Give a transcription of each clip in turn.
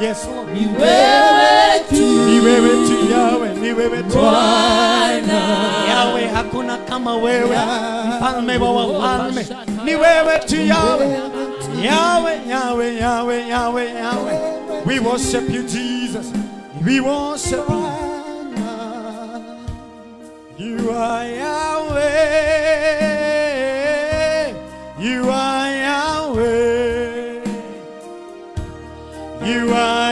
Yes, Lord. Yahweh, hakuna kama wewe. Mfalme wa wafalme. Ni Yahweh. Yahweh, Yahweh, Yahweh, Yahweh, Yahweh. We worship you Jesus. We worship you. You are Yahweh. You are You are.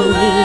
Oh.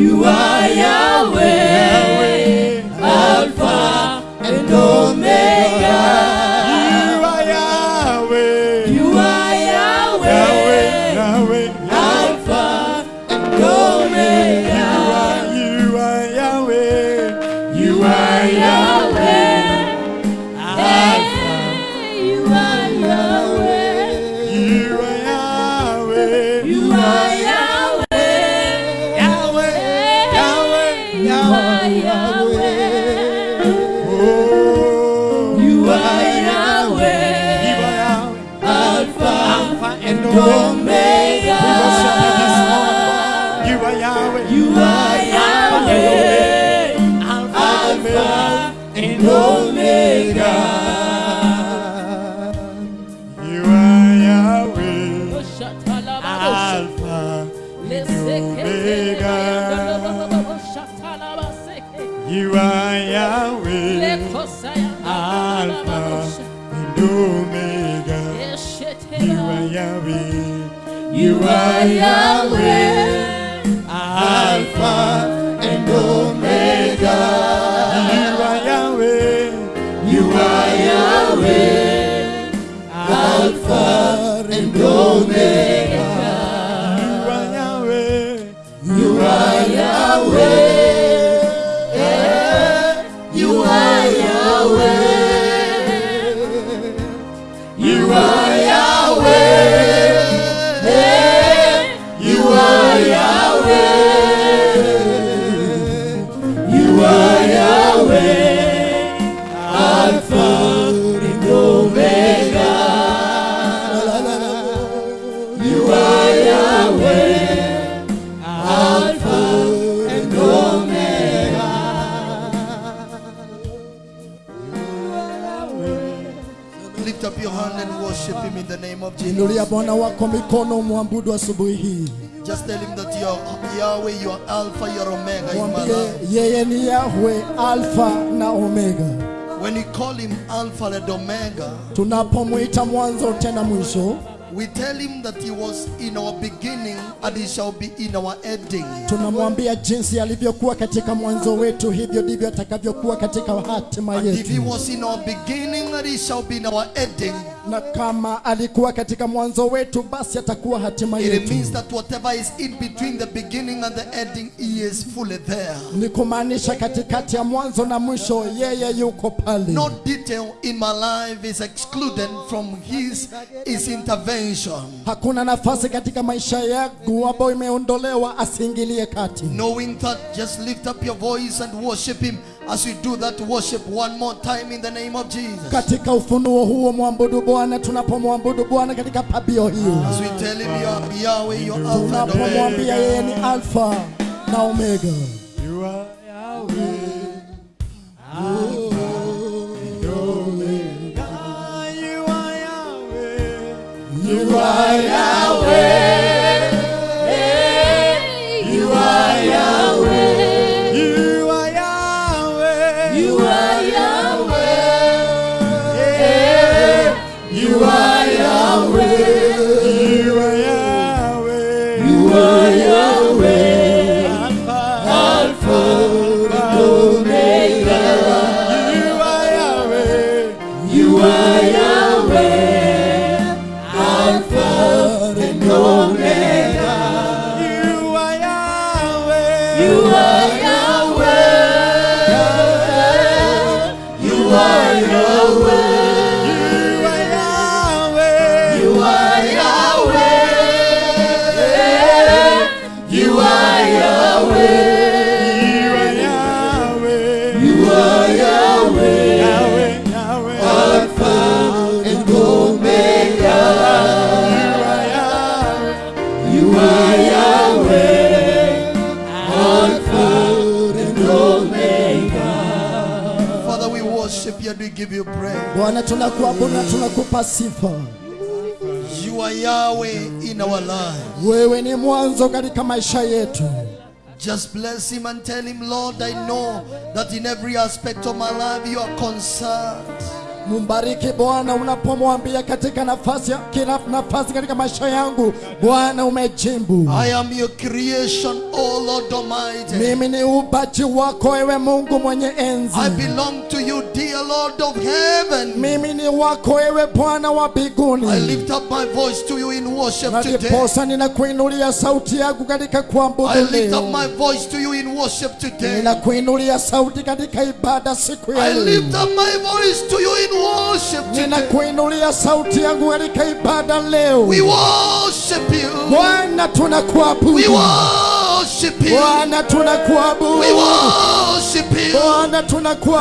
you are. Bwana wako mikono, mwabudu asubuhi hii. Just tell him that you're Yahweh, you're Alpha, you're Omega in my Mwambie life. yeye ni Yahweh Alpha na Omega. When you call him Alpha and Omega, Tunapomwita mwanzo tena mwisho, we tell him that he was in our beginning and he shall be in our ending. tunamwambia jinsi alivyokuwa katika mwanzo wetu, hivyo ndivyo atakavyokuwa katika hatima yetu. And if he was in our beginning and he shall be in our ending, Na kama alikuwa katika mwanzo wetu, basi atakuwa hatima it yetu. means that whatever is in between the beginning and the ending, he is fully there. Ni kumaanisha katikati ya mwanzo na mwisho, yeye yuko pale. No detail in my life is excluded from his, his intervention. Hakuna nafasi katika maisha yangu ambayo imeondolewa asiingilie kati. Knowing that, just lift up your voice and worship him as we do that worship one more time in the name of Jesus. Katika ufunuo huo mwabudu Bwana, tunapomwabudu Bwana katika pabio hiyo, As we tell him, you are Yahweh, Alpha and Omega. tunapomwambia yeye ni Alfa na Omega. Bwana, tunakuabudu na tunakupa sifa. You are Yahweh in our lives. Wewe ni mwanzo katika maisha yetu. Just bless him and tell him, Lord, I know that in every aspect of my life you are concerned. Mumbariki Bwana unapomwambia katika nafasi kila nafasi katika maisha yangu, Bwana umejibu. I am your creation, O Lord Almighty. Mimi ni upaji wako, ewe Mungu mwenye enzi. I belong to you, dear Lord of heaven. Mimi ni wako, ewe Bwana wa I mbinguni. lift up my voice to you in worship today. ndiposa ninakuinulia sauti yangu katika kuabudu I lift up my voice to you in worship today. Ninakuinulia sauti katika ibada siku ya I lift up my voice to you in worship today. Ninakuinulia sauti yangu katika ibada leo. We worship you. Bwana We tunakuabudu. Worship you. Bwana tunakuabudu. We worship you. Bwana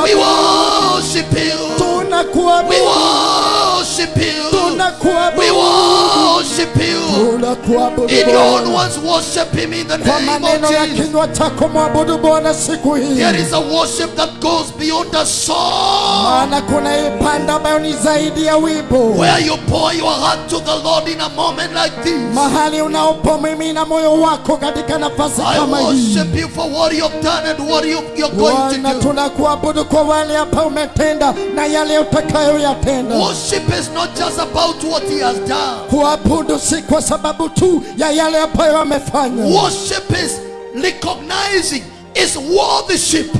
We worship you. We worship you. We worship you. In your own words, worship him in the name of Jesus. There is a worship that goes beyond the song. Where you pour your heart to the Lord in a moment like this. I worship you for what you've done and what you, you're going to do. Worship is not just about what he has done. Kuabudu si kwa sababu tu ya yale ambayo amefanya, Worship is recognizing his worthyship.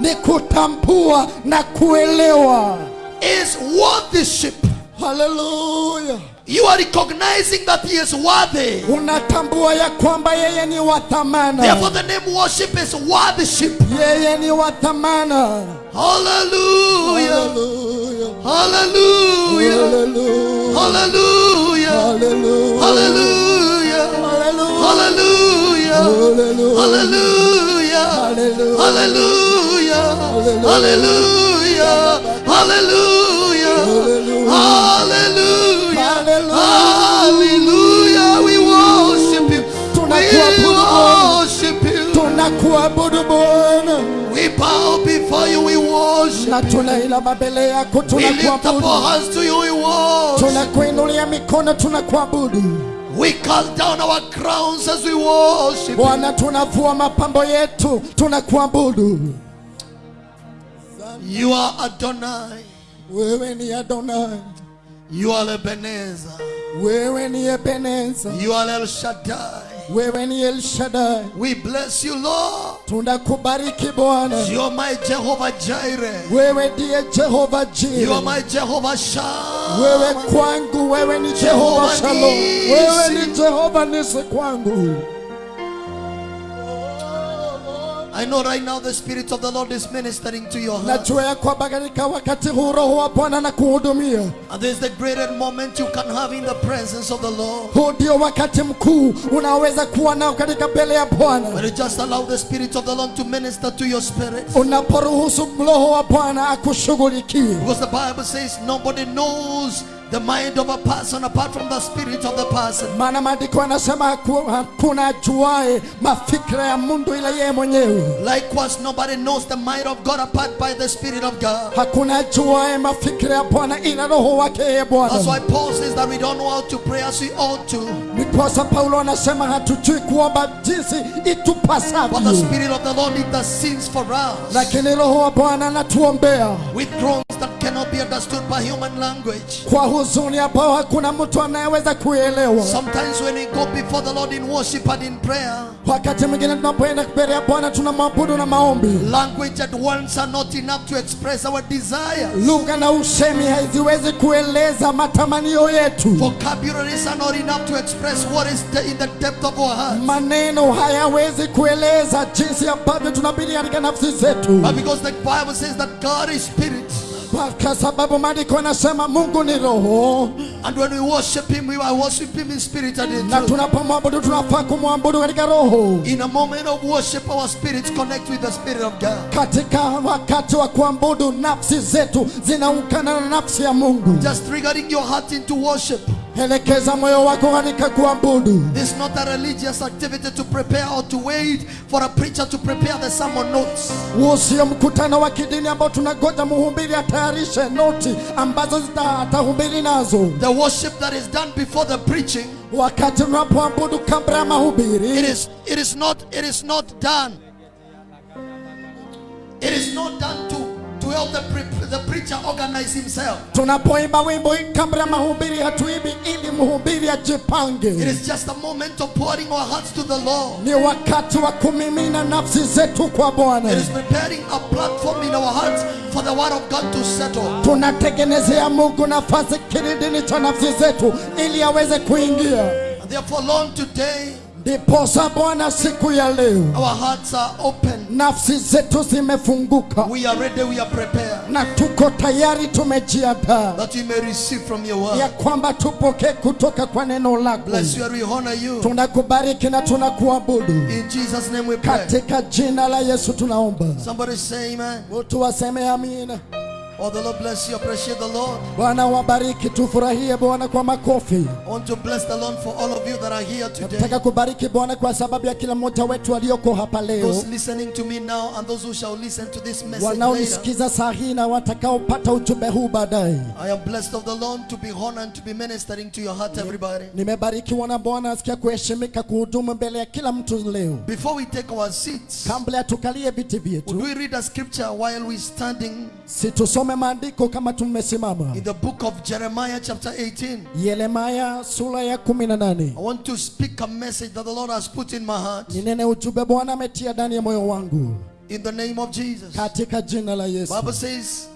ni kutambua na kuelewa. His worthyship. Haleluya! You are recognizing that he is worthy. Unatambua ya kwamba yeye ni wa thamana, Therefore, the name worship is worthyship. yeye ni wa thamana. Hallelujah. Haleluya! Hallelujah. Hallelujah. Hallelujah. Hallelujah. Hallelujah. Hallelujah. Hallelujah. Hallelujah. Hallelujah. Hallelujah. Hallelujah. We worship you. We worship you. We bow before you, we worship. na tunainama mbele yako We lift up our hands to you, we worship. tunakuinulia mikono tunakuabudu We cast down our crowns as we worship. bwana tunavua mapambo yetu tunakuabudu You are Adonai. wewe ni adonai You are Ebenezer. wewe ni Ebenezer. You are El Shaddai. Wewe ni elshadai We bless you, Lord. tunakubariki bwana You are my Jehovah Jireh. wewe ndiye jehova You are my Jehovah Shah. wewe kwangu wewe ni jehova Jehova shalom wewe ni jehova nisi kwangu I know right now the Spirit of the Lord is ministering to your heart. najua ya kwamba katika wakati huu roho wa bwana na kuhudumia And this is the greatest moment you can have in the presence of the Lord. huu ndio wakati mkuu unaoweza kuwa nao katika mbele ya When bwana you just allow the Spirit of the Lord to minister to your spirit. unaporuhusu roho wa bwana akushughulikie Because the Bible says nobody knows the mind of a person apart from the spirit of the person. maana maandiko hakuna ajuae mafikira ya ila yeye mwenyewe Likewise, nobody knows the mind of God apart by the Spirit of God. hakuna ajuae mafikira ya bwana ila roho wake yeye That's why Paul says that we don't know how to pray as we ought to. Ndiposa paulo anasema hatujui kuomba jinsi But the itupasavyo Spirit of the Lord intercedes for us. Lakini roho wa bwana anatuombea. With groans that cannot be understood by human language. kwa huzuni ambao hakuna mtu anayeweza kuelewa. Sometimes when we go before the Lord in worship and in prayer, wakati mwingine tunapoenda mbele ya bwana tunamwabudu na maombi. language and words are not enough to express our desires. lugha na usemi haziwezi kueleza matamanio yetu. Vocabularies are not enough to express what is in the depth of our hearts. maneno hayawezi kueleza jinsi ambavyo tunabidi katika nafsi zetu But because the Bible says that God is spirit, kwa sababu maandiko yanasema mungu ni roho and when we worship Him, we are worship Him in spirit and in truth. na tunapomwabudu tunafaa kumwabudu katika roho In a moment of worship, our spirits connect with the Spirit of God. katika wakati wa kuabudu nafsi zetu zinaungana na nafsi ya mungu Just triggering your heart into worship. Elekeza moyo wako katika kuabudu This is not a religious activity to prepare or to wait for a preacher to prepare the sermon notes. huo sio mkutano wa kidini ambao tunagoja mhubiri atayarishe noti ambazo atahubiri nazo The worship that is done before the preaching, wakati tunapoabudu kabla ya it is it is not it is not done. It is not done to help the pre- the preacher organize himself. tunapoimba wimbo kabla mahubiri hatuimbi ili mhubiri It ajipange is just a moment of pouring our hearts to the Lord. ni wakati wa kumimina nafsi zetu kwa It is preparing a platform in our hearts for the word of God to settle. tunatengenezea mungu nafasi kilindini cha nafsi zetu ili aweze kuingia And therefore, Lord, today ndiposa bwana siku ya leo our hearts are open. nafsi zetu zimefunguka We are ready, we are prepared. na tuko tayari tumejiandaa That we may receive from your ya word. kwamba tupokee kutoka kwa neno lako Bless you and we honor you. tunakubariki na tunakuabudu In Jesus' name we pray. katika jina la yesu tunaomba Somebody say amen. mtu waseme amina Oh, the Lord bless you. Appreciate the Lord. bwana wabariki tufurahie bwana kwa makofi I want to bless the Lord for all of you that are here today. nataka kubariki bwana kwa sababu ya kila mmoja wetu aliyoko hapa leo Those listening to me now and those who shall listen to this message later. wanaonisikiza saa hii na watakaopata ujumbe huu baadaye I am blessed of the Lord to be honored to be ministering to your heart, everybody. nimebarikiwa na bwana asikia kuheshimika kuhudumu mbele ya kila mtu leo Before we take our seats, kabla tukalie viti would vyetu we read a scripture while we standing situsome maandiko kama tumesimama in the book of Jeremiah, chapter 18? yeremaya sura ya kumi na nane I want to speak a message that the Lord has put in my heart ninene ujumbe bwana ametia ndani ya moyo wangu in the name of Jesus. katika jina la yesu Bible says,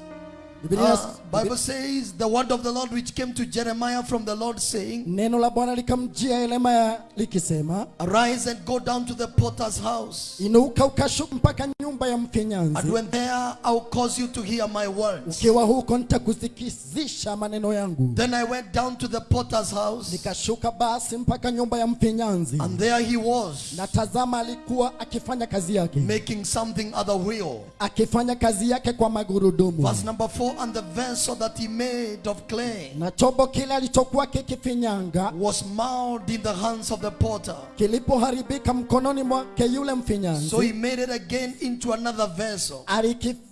uh, Bible says the word of the Lord which came to Jeremiah from the Lord saying, neno la bwana likamjia yeremaya likisema Arise and go down to the potter's house. inuka ukashuka mpaka nyumba ya And mfinyanzi when there, I'll cause you to hear my words. ukiwa huko nitakusikizisha maneno yangu. Then I went down to the potter's house, nikashuka basi mpaka nyumba ya mfinyanzi. And there he was, na tazama alikuwa akifanya kazi yake. making something other real. akifanya kazi yake kwa magurudumu. Verse number 4 vessel and the vessel that he made of clay na chombo kile alichokuwa kikifinyanga was marred in the hands of the potter. kilipoharibika mkononi mwake yule So he made it again into another vessel.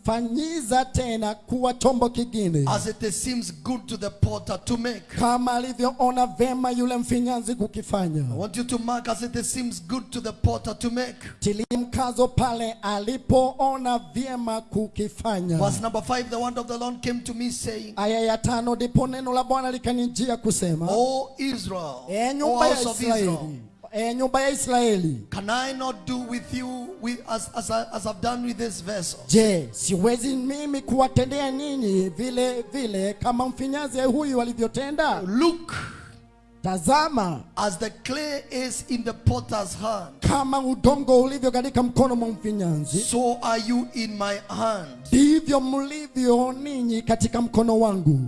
Alikifanyiza tena kuwa chombo kingine As it seems good to the potter to make. kama alivyoona vema yule mfinyanzi kukifanya I want you to mark as it seems good to the potter to make. tilia mkazo pale alipoona vyema kukifanya Verse number 5 the word of the Lord came to me saying, aya ya tano ndipo neno la bwana likanijia kusema oh Israel, e nyumba ya israeli nyumba ya israeli. Can I not do with you with, as, as, I, as I've done with this vessel? je siwezi mimi kuwatendea ninyi vile vile kama mfinyanzi huyu alivyotenda? Look, tazama. As the clay is in the potter's hand, kama udongo ulivyo katika mkono mwa mfinyanzi so are you in my hand. ndivyo mlivyo ninyi katika mkono wangu.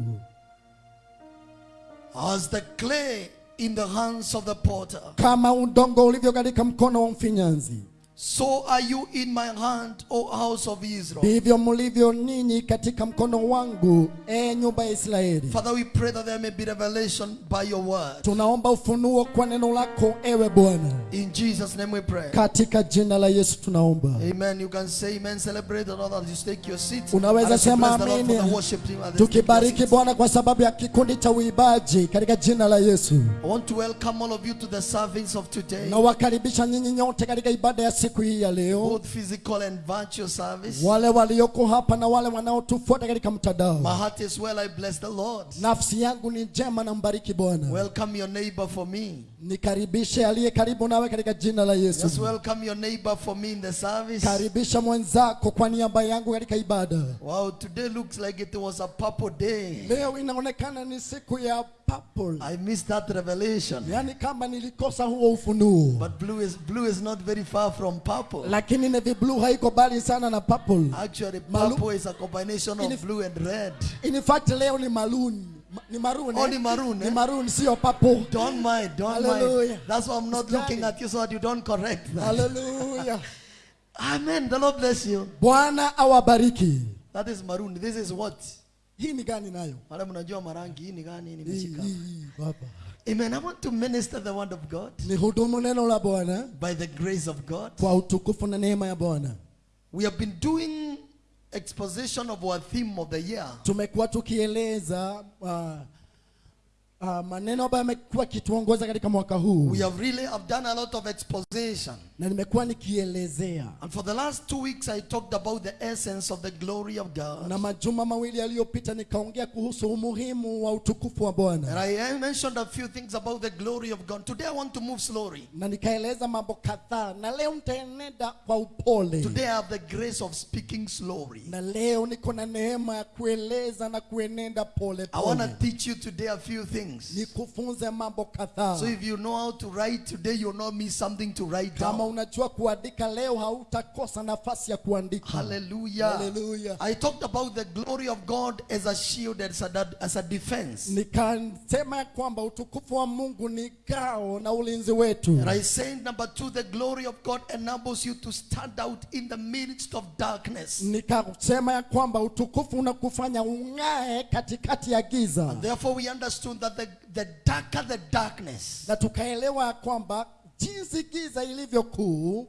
As the clay in the hands of the potter, kama udongo ulivyo katika mkono wa mfinyanzi so are you in my hand, O house of Israel. mlivyo ninyi katika mkono wangu e nyumba ya israeli Father, we pray that there may be revelation by your word. tunaomba ufunuo kwa neno lako ewe bwana In Jesus' name we pray. katika jina la yesu tunaomba Amen. You can say amen. Celebrate the Lord as you take your seat. Unaweza sema bless the tukibariki bwana kwa sababu ya kikundi cha uibaji katika jina la yesu I want to welcome all of you to the service of today, nawakaribisha nyinyi nyote katika ibada ya siku hii ya leo both physical and virtual service. wale walioko hapa na wale wanaotufuata katika My heart is well. I bless the Lord. nafsi yangu ni njema na mbariki bwana Welcome your neighbor for me. Nikaribishe aliye karibu nawe katika jina la Yesu. Just welcome your neighbor for me in the service. karibisha mwenzako kwa niaba yangu katika ibada Wow, today looks like it was a purple day. leo inaonekana ni siku ya purple I missed that revelation. yaani kama nilikosa huo ufunuo But blue is blue is not very far from purple. lakini navy blue haiko bali sana na purple Actually, Malu- purple is a combination In- of blue and red. in fact leo ni maroon Ma- ni maroon Oh, eh? ni maroon, ni eh? maroon sio purple Don't mind, don't Hallelujah. mind. That's why I'm not Usijali. looking at you so that you don't correct that. haleluya Amen. The Lord bless you. bwana awabariki That is maroon. This is what? hii ni gani nayo Wale mnajua marangi hii ni gani nimeshika. hii, hii, baba Amen. I want to minister the word of God ni hudumu neno la bwana by the grace of God. kwa utukufu na neema ya bwana We have been doing exposition of our theme of the year. tumekuwa tukieleza uh, uh, maneno ambayo yamekuwa kituongoza katika mwaka huu We have really have done a lot of exposition. na nimekuwa nikielezea And for the last two weeks, I talked about the essence of the glory of God. na majuma mawili yaliyopita nikaongea kuhusu umuhimu wa utukufu wa And I mentioned a few things about the glory of God. Today, I want to move slowly. na nikaeleza mambo kadhaa na leo nitaenenda kwa upole Today, I have the grace of speaking slowly. na leo niko na neema ya kueleza na kuenenda pole I want to teach you today a few things. Kadhaa So if you know how to write today, you'll not miss something to write kama down. unajua kuandika leo hautakosa nafasi ya kuandika Hallelujah. Hallelujah. I talked about the glory of God as a shield, as a, as a defense. nikasema kwamba utukufu wa mungu ni ngao na ulinzi wetu And I said, number two, the glory of God enables you to stand out in the midst of darkness. nikasema ya kwamba utukufu unakufanya ung'ae katikati ya giza Therefore, we understood that the, the darker the darkness, na tukaelewa kwamba jinsi giza ilivyo kuu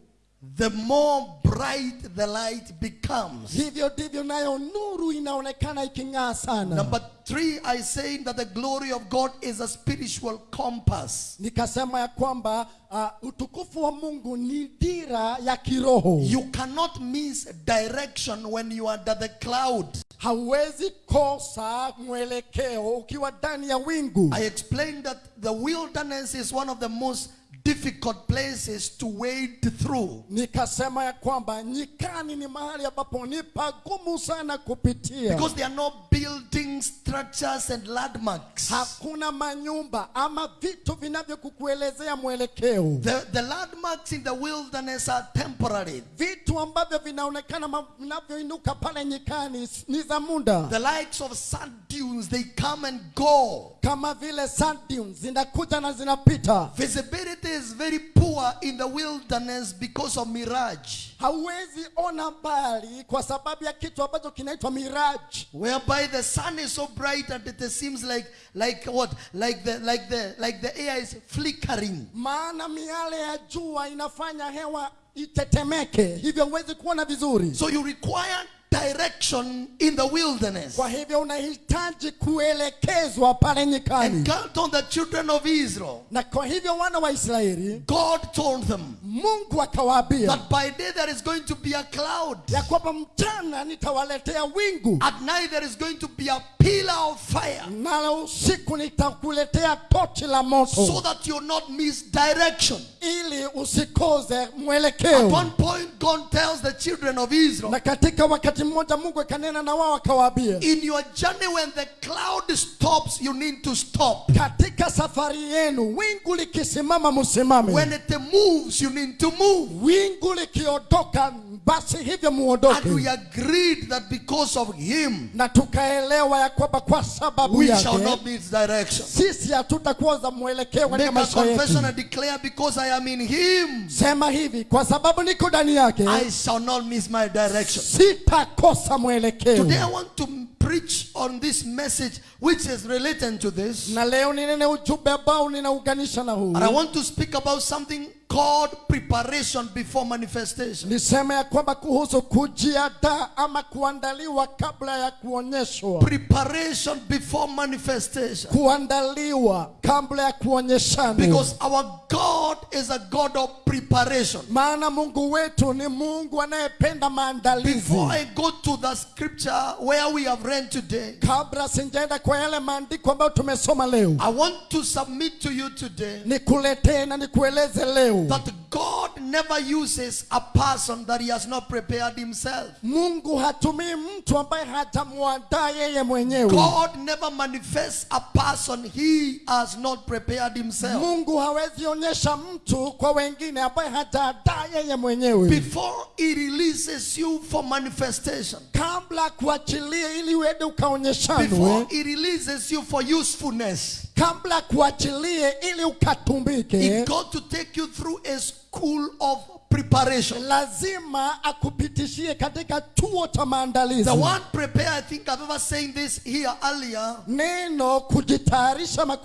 the more bright the light becomes. hivyo ndivyo nayo nuru inaonekana iking'aa sana Number three, I say that the glory of God is a spiritual compass. nikasema ya kwamba uh, utukufu wa mungu ni dira ya kiroho You cannot miss direction when you are under the cloud. hauwezi kosa mwelekeo ukiwa ndani ya wingu I explained that the wilderness is one of the most difficult places to wade through. nikasema ya kwamba nyikani ni mahali ambapo ni pagumu sana kupitia Because there are no building structures and landmarks. hakuna manyumba ama vitu vinavyokukuelezea mwelekeo The, the landmarks in the wilderness are temporary. vitu ambavyo vinaonekana vinavyoinuka pale nyikani ni za muda The likes of sand dunes, they come and go. kama vile sand dunes zinakuja na zinapita Visibility is very poor in the wilderness because of mirage, hauwezi ona mbali kwa sababu ya kitu ambacho kinaitwa miraji whereby the sun is so bright that it seems like like what? Like the like the like the air is flickering. maana miale ya jua inafanya hewa itetemeke. Hivyo huwezi kuona vizuri. So you require direction in the wilderness. kwa hivyo unahitaji kuelekezwa pale And nyikani God told the children of Israel, na kwa hivyo wana wa israeli God told them mungu akawaambia that by day there is going to be a cloud. ya kwamba mchana nitawaletea wingu At night there is going to be a pillar of fire na usiku nitakuletea tochi la so moto that you not miss direction. ili usikoze At one point, God tells the children of Israel, na katika wakati mmoja mungu akanena na wao akawaambia in your journey when the cloud stops, you need to stop. katika safari yenu wingu likisimama musimame When it moves, you need to move. wingu likiondoka basi hivyo And muondoke we agreed that because of him, na tukaelewa ya kwamba kwa sababu we shall not miss direction. sisi hatutakuwa za mwelekeo katika a yetu confession and declare because I am in him, sema hivi kwa sababu niko ndani yake I shall not miss my direction. Sitakosa mwelekeo Today I want to preach on this message which is related to this. na leo ninene ujumbe ambao ninauganisha na huu And I want to speak about something called preparation before manifestation. niseme ya kwamba kuhusu kujiandaa ama kuandaliwa kabla ya kuonyeshwa Preparation before manifestation. kuandaliwa kabla ya kuonyeshana Because our God is a God of preparation. maana mungu wetu ni mungu anayependa maandalizi Before I go to the scripture where we have read today, kabla sinjaenda kwa yale maandiko ambayo tumesoma leo I want to submit to you today nikuletee na nikueleze leo that God never uses a person that he has not prepared himself. mungu hatumii mtu ambaye hajamwandaa yeye mwenyewe. God never manifests a person he has not prepared himself. mungu hawezi onyesha mtu kwa wengine ambaye hajaandaa yeye mwenyewe. Before he releases you for manifestation, kabla kuachilia ili uende before he releases you for usefulness, kabla kuachilie ili he ukatumbike got to take you through a school of preparation. lazima akupitishie katika chuo cha maandalizi The word prepare, I think I've ever saying this here earlier. neno kujitayarisha ama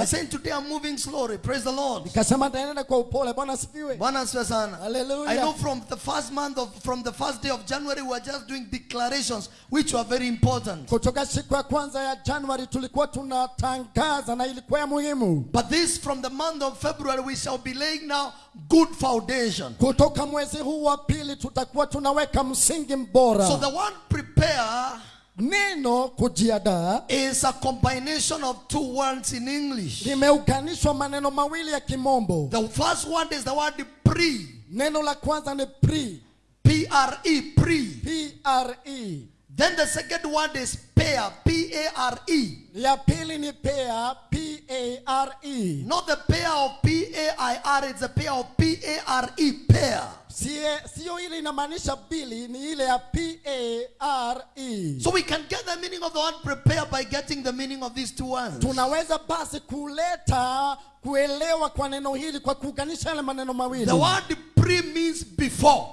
I said today I'm moving slowly. Praise the Lord. Nikasema nitaenda kwa upole bwana asifiwe Bwana asifiwe sana. Hallelujah. I know from the first month of from the first day of January we are just doing declarations which were very important. kutoka siku ya kwanza ya januari tulikuwa tunatangaza na ilikuwa muhimu But this from the month of February we shall be laying now good foundation. Kutoka mwezi huu wa pili tutakuwa tunaweka msingi mbora So the word prepare neno kujiandaa is a combination of two words in English. limeuganishwa maneno mawili ya kimombo The first word is the word pre. neno la kwanza ni pre P R E pre. pre Then the second word is pair. P A R E. ya pili ni pair, p-a-r-e Not the pair of P A I R, it's the pair of P A R E pair. Sio ile inamaanisha bili ni ile ya p-a-r-e So we can get the meaning of the word prepare by getting the meaning of these two words. tunaweza basi kuleta kuelewa kwa neno hili kwa kuunganisha yale maneno mawili The word pre means before.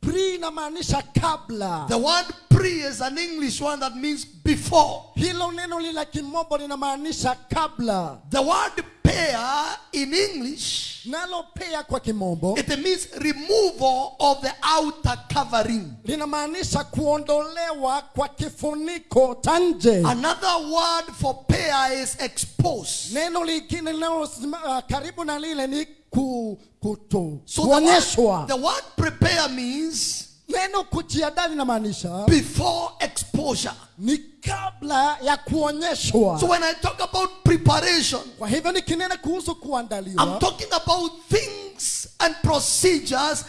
pre inamaanisha kabla The word pre is an English one that means before. hilo neno lila kimombo linamaanisha kabla The word pair in English, nalo pea kwa kimombo it means removal of the outer covering. linamaanisha kuondolewa kwa kifuniko cha nje Another word for pair is expose. neno lingine linalo uh, karibu na lile ni ku, kuto, So the word, the word prepare means neno kujiandaa linamaanisha before exposure. ni kabla ya kuonyeshwa So when I talk about preparation, kwa hivyo nikinena kuhusu kuandaliwa I'm talking about things and procedures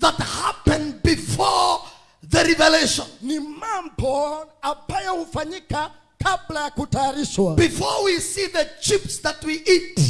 that happen before the revelation. ni mambo ambayo hufanyika kabla ya kutayarishwa before we see the chips that we eat,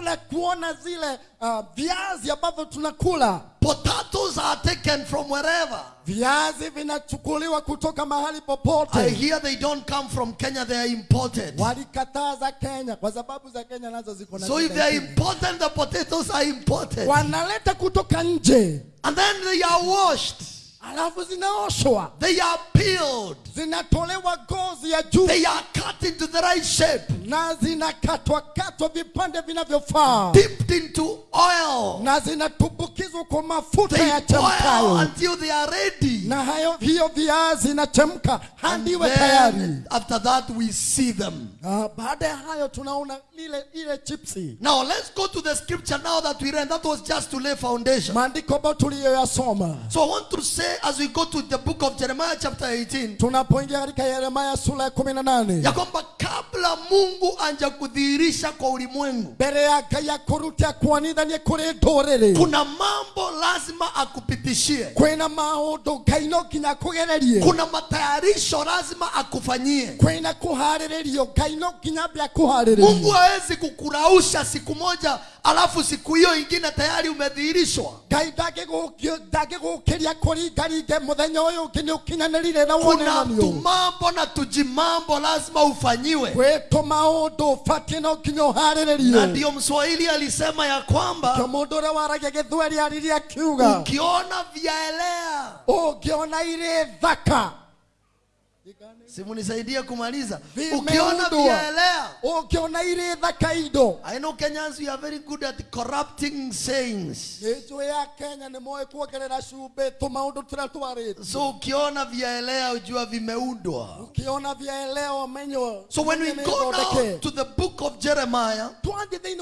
kabla kuona zile uh, viazi ambavyo tunakula potatoes are taken from wherever. viazi vinachukuliwa kutoka mahali popote I hear they don't come from Kenya, they are imported. walikataza kenya kwa sababu za kenya nazo ziko na So if they are imported, the potatoes are imported. wanaleta kutoka nje And then they are washed, alafu zinaoshwa they are peeled, zinatolewa gozi ya juu they are cut into the right shape, na zinakatwa katwa vipande vinavyofaa dipped into oil. na zinatumbukizwa kwa mafuta ya chemkayo until they are ready. na hayo hiyo viazi inachemka And hadi iwe tayari after that we see them. uh, baada ya hayo tunaona lile ile chipsi Now let's go to the scripture now that we read. That was just to lay foundation. maandiko ambayo tuliyoyasoma So I want to say as we go to the book of Jeremiah chapter 18 tunapoingia katika Yeremia sura ya kumi na nane. Ya kwamba kabla Mungu anja kudhihirisha kwa ulimwengu mbere ya kaya kuruta kwa nida ni kuri nduriri kuna mambo lazima akupitishie, kwina maundu ngai no nginya akugererie kuna matayarisho lazima akufanyie. kwina kuhariririo ngai no nginya akuhariririe Mungu hawezi kukurausha siku moja alafu siku hiyo ingine tayari umedhihirishwa. ngai ndagigukiria kuringaringe muthenya uyu ngi ni ukinyanirire na Kuna tumambo na tujimambo lazima ufanyiwe, gwitu maundu ubatie no nginya na ndio Mswahili alisema ya kwamba kio mundu uria waragia githweri aririe akiuga ukiona vyaelea ungiona ire thaka simunisaidie kumaliza. Ukiona ukiona vyaelea ukiona ire thaka indo I know Kenyans are very good at corrupting sayings. Ya kenya nĩ moĩ kuongerera so ukiona vyaelea ujua vimeundwa. Ũkĩona vyaelea so when we go now to the book of Jeremiah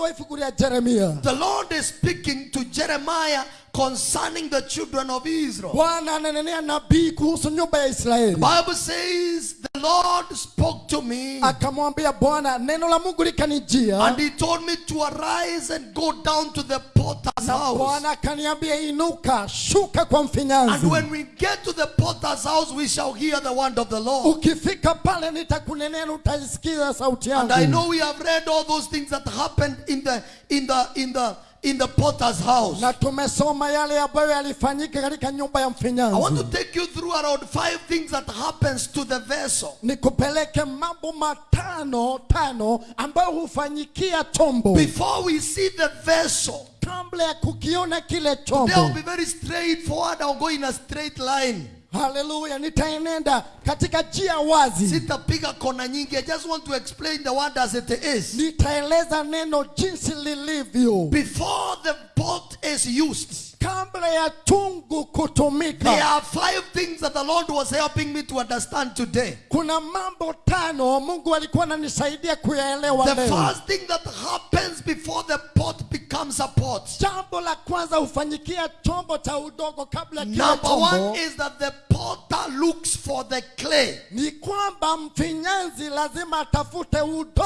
wa ibuku jeremia the Lord is speaking to Jeremiah concerning the children of Israel. Bwana ananenea nabii kuhusu nyumba ya israeli. Bible says the Lord spoke to me akamwambia bwana neno la mungu likanijia. and he told me to arise and go down to the potter's house. Bwana akaniambia inuka shuka kwa and mfinyanzi when we get to the potter's house we shall hear the word of the Lord. Ukifika pale nitakunenea na sauti yangu. and I know we have read all those things that happened in the in the in the in the potter's house. Na tumesoma yale ambayo yalifanyika katika nyumba ya I want to take you through around five things that happens to the vessel. Nikupeleke mambo matano tano ambayo hufanyikia chombo. Before we see the vessel kabla ya kukiona kile Today will be very straightforward. I'll go in a straight line. Haleluya nitaenenda katika njia wazi Sitapiga kona nyingi. I just want to explain the word as it is. nitaeleza neno jinsi lilivyo Before the pot is used, kabla ya tungu kutumika there are five things that the Lord was helping me to understand today. kuna mambo tano mungu alikuwa ananisaidia kuyaelewa The first thing that happens before the pot becomes a pot. jambo la kwanza hufanyikia chombo cha udogo kabla Number one is that the potter looks for the clay. ni kwamba mfinyanzi lazima atafute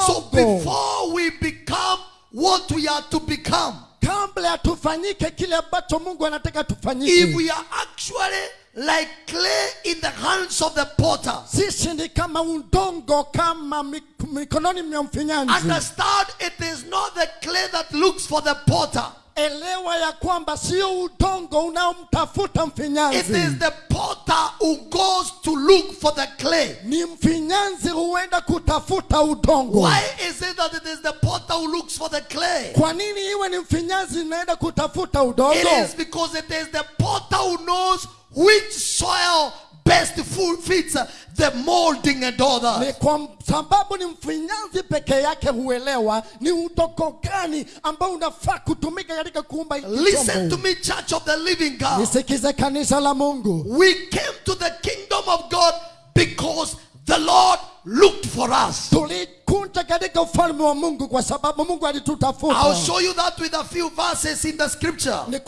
So before we become what we are to become, kabla ya tufanyike kile ambacho mungu anataka if tufanyike we are actually like clay in the hands of the potter, sisi ni kama udongo kama mik- mikononi mwa mfinyanzi understand it is not the clay that looks for the potter. Elewa ya kwamba sio udongo unaomtafuta It mfinyanzi is the potter who goes to look for the clay. ni mfinyanzi huenda kutafuta udongo Why is it that it is the potter who looks for the clay? kwa nini iwe ni mfinyanzi inaenda kutafuta It udongo is because it is the potter who knows which soil best fits the molding and all ni that. kwa sababu ni mfinyanzi peke yake huelewa ni udongo gani ambao unafaa kutumika katika kuumba hiki Listen to me, church of the living God. nisikize kanisa la mungu We came to the kingdom of God because the Lord looked for us. tulikunja katika ufalme wa mungu kwa sababu mungu I'll show you that with a few verses in the scripture. ni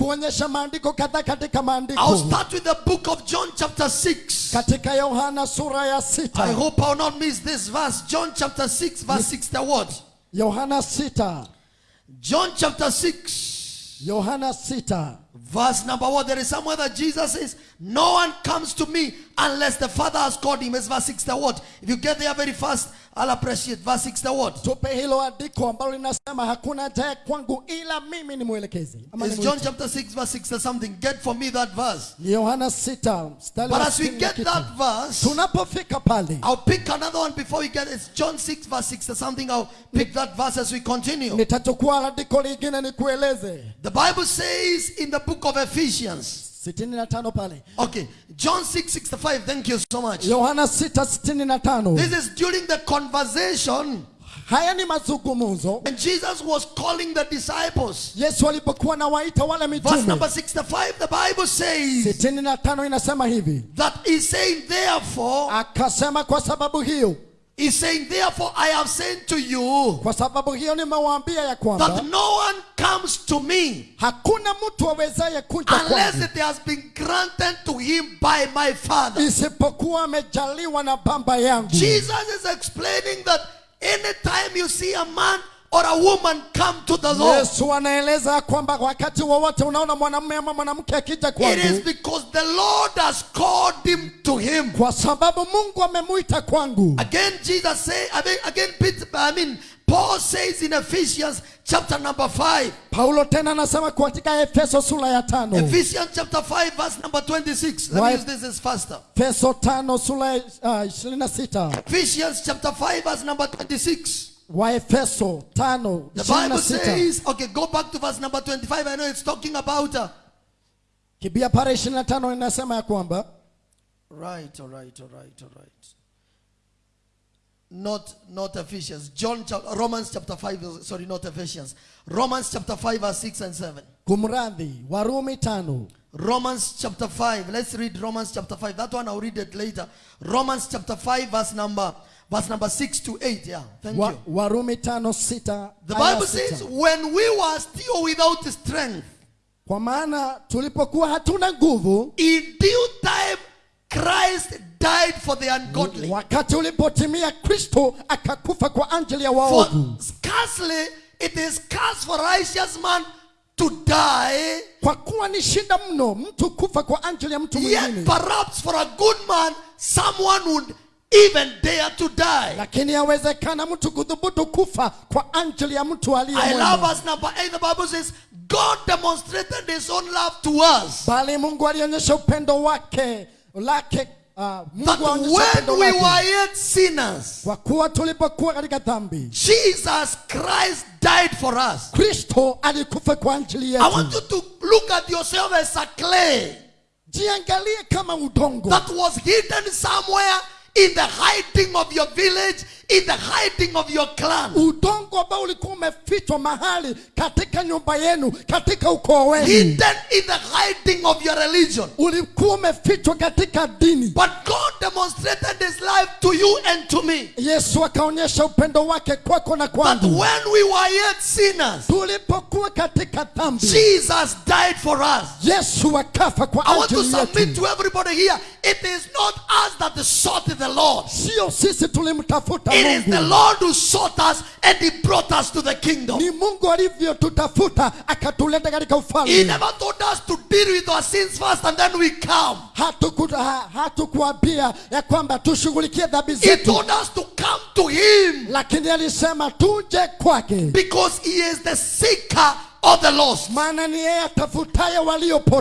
maandiko kadhaa katika I'll start with the book of John, chapter 6. katika yohana sura ya I hope I'll not miss this verse. John, chapter 6, verse 6. The word. yohana sita John, chapter 6, yohana sita Verse number one, there is somewhere that Jesus says, No one comes to me unless the Father has called him. It's verse 6 the word. If you get there very fast, I'll appreciate. Verse 6 the word. tupe hilo andiko ambalo linasema hakuna ajaye kwangu ila mimi ni mwelekezi Ama It's John chapter 6, verse 6 or something. Get for me that verse. ni yohana 6 mstari But as we get that verse, tunapofika pale I'll pick another one before we get it. It's John 6, verse 6 or something. I'll pick that verse as we continue. nitachukua andiko lingine nikueleze The Bible says in the book of Ephesians. 65 pale Okay, John 6, 65. Thank you so much. yohana 665 This is during the conversation haya ni mazungumzo when Jesus was calling the disciples. yesu alipokuwa wale Verse number 65, the Bible says 65 inasema hivi that he's saying, therefore, akasema kwa sababu hiyo he's saying, therefore, I have sent to you kwa sababu hiyo nimewaambia ya that kwamba no one comes to me hakuna mtu awezaye kuja unless it has been granted to him by my Father. isipokuwa amejaliwa na baba yangu Jesus is explaining that anytime you see a man or a woman come to the Lord, yesu anaeleza kwamba wakati wowote unaona mwanamume ama mwanamke akija it is because the Lord has called him to him. kwa sababu mungu amemuita kwangu Again, Jesus say, again, Peter, I mean, Paul says in Ephesians chapter number 5, paulo tena anasema katika efeso sura ya tano Ephesians chapter 5, verse number 26. Let me use this as faster. efeso tano sura ya uh, Ephesians chapter 5, verse number 26. Waefeso tano The Bible says, okay, go back to verse number 25. I know it's talking about. Uh, kibia ishirini tano inasema ya kwamba right, all right, all right, all right. Not, not Ephesians. John, Romans chapter 5, sorry, not Ephesians. Romans chapter 5, verse 6 and 7. kumradhi warumi tano Romans chapter 5. Let's read Romans chapter 5. That one I'll read it later. Romans chapter 5, verse number verse number 6 to 8. Yeah. Thank wa, you. warumi tano sita The Bible sita. says, when we were still without strength, kwa maana tulipokuwa hatuna nguvu in due time Christ died for the ungodly. wakati ulipotimia kristo akakufa kwa ajili ya waovu scarcely it is scarce for righteous man to die, kwa kuwa ni shida mno mtu kufa kwa ajili ya mtu yet mwingine perhaps for a good man someone would even dare to die. lakini yawezekana mtu kudhubutu kufa kwa ajili ya mtu aliye I love us verse number 8. The Bible says, God demonstrated his own love to us. bali mungu alionyesha upendo wake lake uh, That when we were yet sinners, kwa kuwa tulipokuwa katika dhambi Jesus Christ died for us. kristo alikufa kwa ajili I want you to look at yourself as a clay jiangalie kama udongo that was hidden somewhere in the hiding of your village, in the hiding of your clan. udongo ambao ulikuwa umefichwa mahali katika nyumba yenu katika ukoo wenu Hidden in the hiding of your religion. ulikuwa umefichwa katika dini But God demonstrated his life to you and to me. yesu akaonyesha upendo wake kwako na That kwangu when we were yet sinners, tulipokuwa katika dhambi Jesus died for us. yesu akafa kwa I want to submit to everybody here. It is not us that sought the Lord. sio sisi tulimtafuta It is the Lord who sought us and he brought us to the kingdom. ni mungu alivyotutafuta akatuleta katika He never told us to deal with our sins first and then we come. Hatukuambia ya kwamba tushughulikie dhambi He taught told us to come to him lakini alisema tuje kwake because he is the seeker of the lost. maana ni yeye atafutaye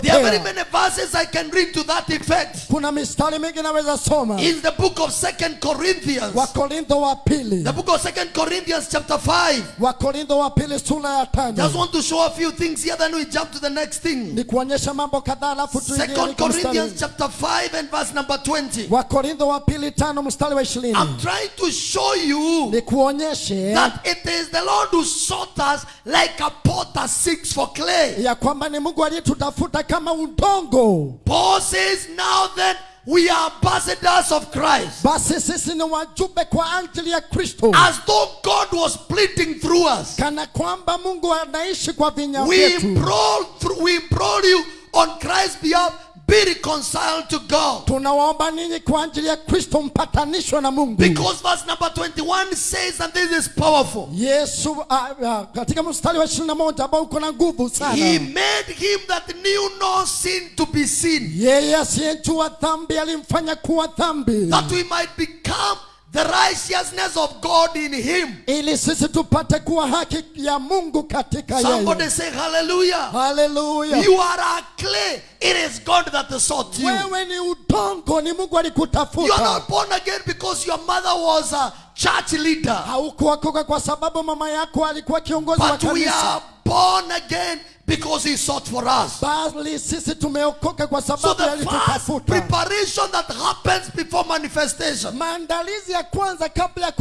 There are very many verses I can read to that effect. kuna mistari mingi naweza soma In the book of Second Corinthians, wakorintho wa pili the book of Second Corinthians chapter 5. wakorintho wa pili sura ya Just want to show a few things here, then we jump to the next thing. ni kuonyesha mambo kadhaa alafu tuingie Second. Corinthians chapter 5 and verse number 20. wakorintho wa pili tano mstari wa ishirini I'm trying to show you ni kuonyeshe that it is the Lord who sought us like a potter seeks for clay. ya kwamba ni mungu aliyetutafuta kama udongo Paul says, Now then, we are ambassadors of Christ. basi sisi ni wajumbe kwa ajili ya kristo As though God was pleading through us. kana kwamba mungu anaishi kwa vinya We vyetu implore, through, we implore you on Christ's behalf, be reconciled to God. tunawaomba ninyi kwa ajili ya kristo mpatanishwe na mungu Because verse number 21 says, and this is powerful. yesu uh, uh, katika mstari wa ishirini na moja ambao uko na nguvu He made him that knew no sin to be sin, yeye asiyejua dhambi alimfanya kuwa dhambi that we might become the righteousness of God in him. ili sisi tupate kuwa haki ya mungu katika Somebody say hallelujah. Hallelujah. You are a clay. It is God that sought you. wewe ni udongo ni mungu You are not born again because your mother was a church leader. haukuokoka kwa sababu mama yako alikuwa kiongozi wa But we are born again because he sought for us. bali sisi tumeokoka kwa So sababu the first alitutafuta preparation that happens before manifestation maandalizi ya kwanza kabla ya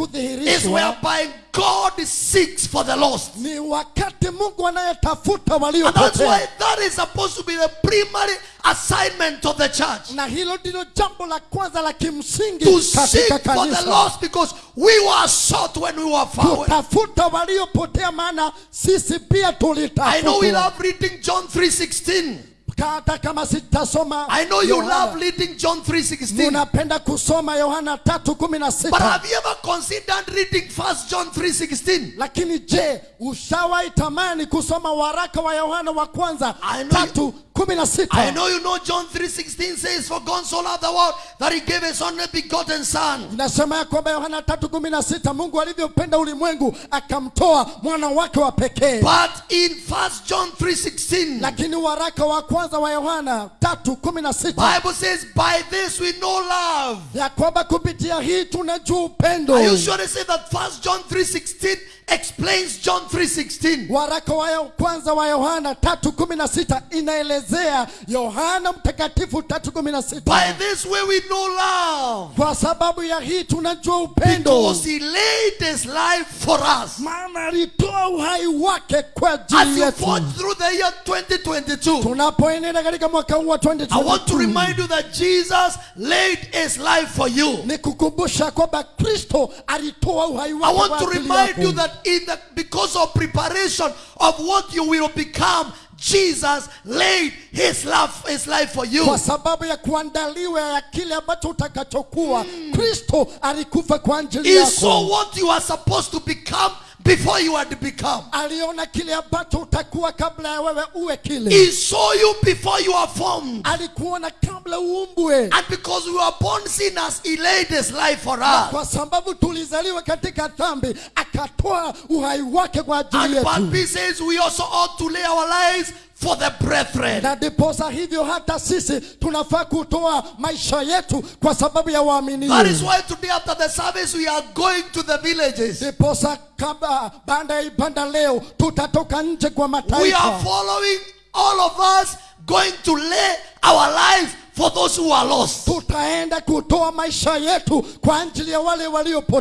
is whereby God seeks for the lost. ni wakati mungu anayetafuta And that's why that is supposed to be the primary assignment of the church. na hilo ndilo jambo la kwanza la kimsingi To seek for the lost because we were sought when we were found. kutafuta waliopotea maana sisi pia I know we tulitafutwa love reading John 3.16. hata kama sitasoma I know you Yohana. love reading John 3.16. munapenda kusoma yohana But have you ever considered reading 1 John 3.16? lakini je ushawahi tamani kusoma waraka wa yohana wa kwanza I know tatu kumi na I know you know John 3.16 says, For God so loved the world that he gave his only begotten son. inasema ya kwamba yohana tatu kumi na sita mungu alivyopenda ulimwengu akamtoa mwana wake wa pekee But in 1 John 3.16, lakini waraka wa kwanza wa yohana tatu kumi na sita Bible says, By this we know love. ya kwamba kupitia hii tunajua upendo Are you sure to say that 1 John 3.16 explains John 3.16? waraka wa kwanza wa yohana tatu kumi na sita inaelezea yohana mtakatifu 3:16. By this way we know love. Kwa sababu ya hii tunajua upendo Because he laid his life for us. maana alitoa uhai wake kwa As ajili you forge through the year 2022, tunapoenenda katika mwaka huu wa I want to remind you that Jesus laid his life for you. ni kukumbusha kwamba kristo alitoa uhai I want to remind you that in the because of preparation of what you will become, Jesus laid his life his life for you. kwa sababu ya kuandaliwa ya kile ambacho utakachokuwa hmm. kristo alikufa kwa ajili He saw what you are supposed to become before you had become. aliona kile ambacho utakuwa kabla ya wewe uwe kile He saw you before you are formed. alikuona kabla uumbwe And because we were born sinners, he laid his life for us. kwa sababu tulizaliwa katika dhambi akatoa uhai wake kwa ajili yetu And Paul says we also ought to lay our lives for the brethren. na ndiposa hivyo hata sisi tunafaa kutoa maisha yetu kwa sababu ya waaminio That is why today after the service we are going to the villages. ndiposa kabla baada ya ibada leo tutatoka nje kwa We are following all of us going to lay our lives for those who are lost. tutaenda kutoa maisha yetu kwa ajili ya wale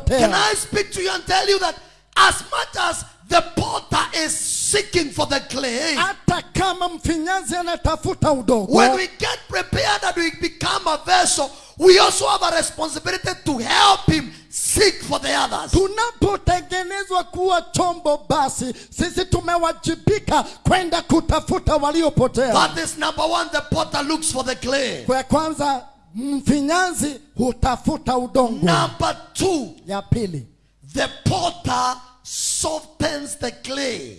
Can I speak to you and tell you that as much as the potter is seeking for the clay, hata kama mfinyanzi anatafuta udongo when we get prepared and we become a vessel, we also have a responsibility to help him seek for the others. tunapotengenezwa kuwa chombo basi sisi tumewajibika kwenda kutafuta waliopotea That is number one, the potter looks for the clay. kwa kwanza mfinyanzi hutafuta udongo Number two, ya pili the potter softens the clay.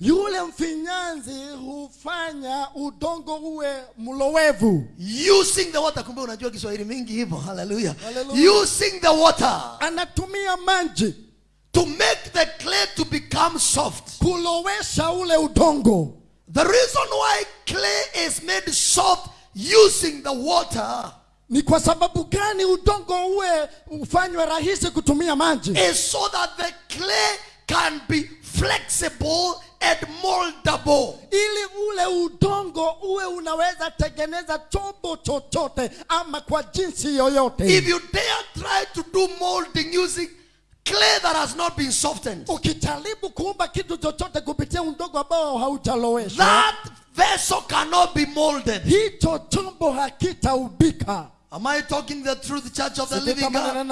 yule mfinyanzi hufanya udongo uwe mlowevu Using the water. Kumbe unajua Kiswahili mingi hivyo. Hallelujah. Hallelujah. Using the water anatumia maji to make the clay to become soft. kulowesha ule udongo The reason why clay is made soft using the water ni kwa sababu gani udongo uwe ufanywe rahisi kutumia maji is so that the clay can be flexible and moldable. ili ule udongo uwe unaweza tengeneza chombo chochote ama kwa jinsi yoyote If you dare try to do molding using clay that has not been softened, ukijaribu kuumba kitu chochote kupitia udongo ambao haujaloweshwa that vessel cannot be molded. hicho chombo hakitaubika Am I talking the truth, Church of the Living God?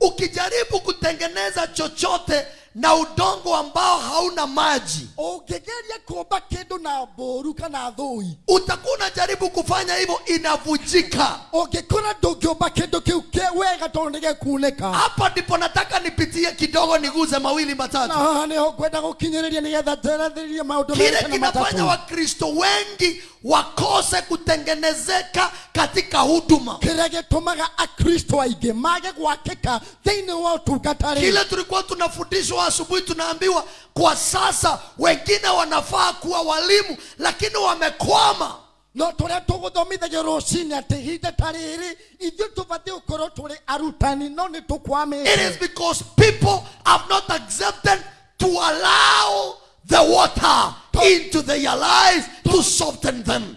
Ukijaribu kutengeneza chochote na udongo ambao hauna maji. Ungegeria kuomba kindu na mburu kana thui utakuwa unajaribu kufanya hivyo inavujika. Ungikora ndungiomba kindu kĩ wega tondu nĩ gĩkunĩka hapa ndipo nataka nipitie kidogo niguze mawili matatu. Kwenda nĩho ngwenda gũkinyĩrĩria nĩgetha njerethirie maũndũ kile kinafanya wakristo wengi wakose kutengenezeka katika huduma. Kĩrĩa gitumaga akristo aingĩ mage gwakĩka thiini wa ũtungata rĩ kile tulikuwa tunafundishwa asubuhi tunaambiwa kwa sasa wengine wanafaa kuwa walimu lakini wamekwama. No tũrĩa tũgũthomithagio rũcinĩ atĩ ihinda ta rĩrĩ ithuĩ tũbatiĩ gũkorwo tũrĩ arutani no nĩ it tũkwamĩte is because people have not accepted to allow the water into their lives to soften them.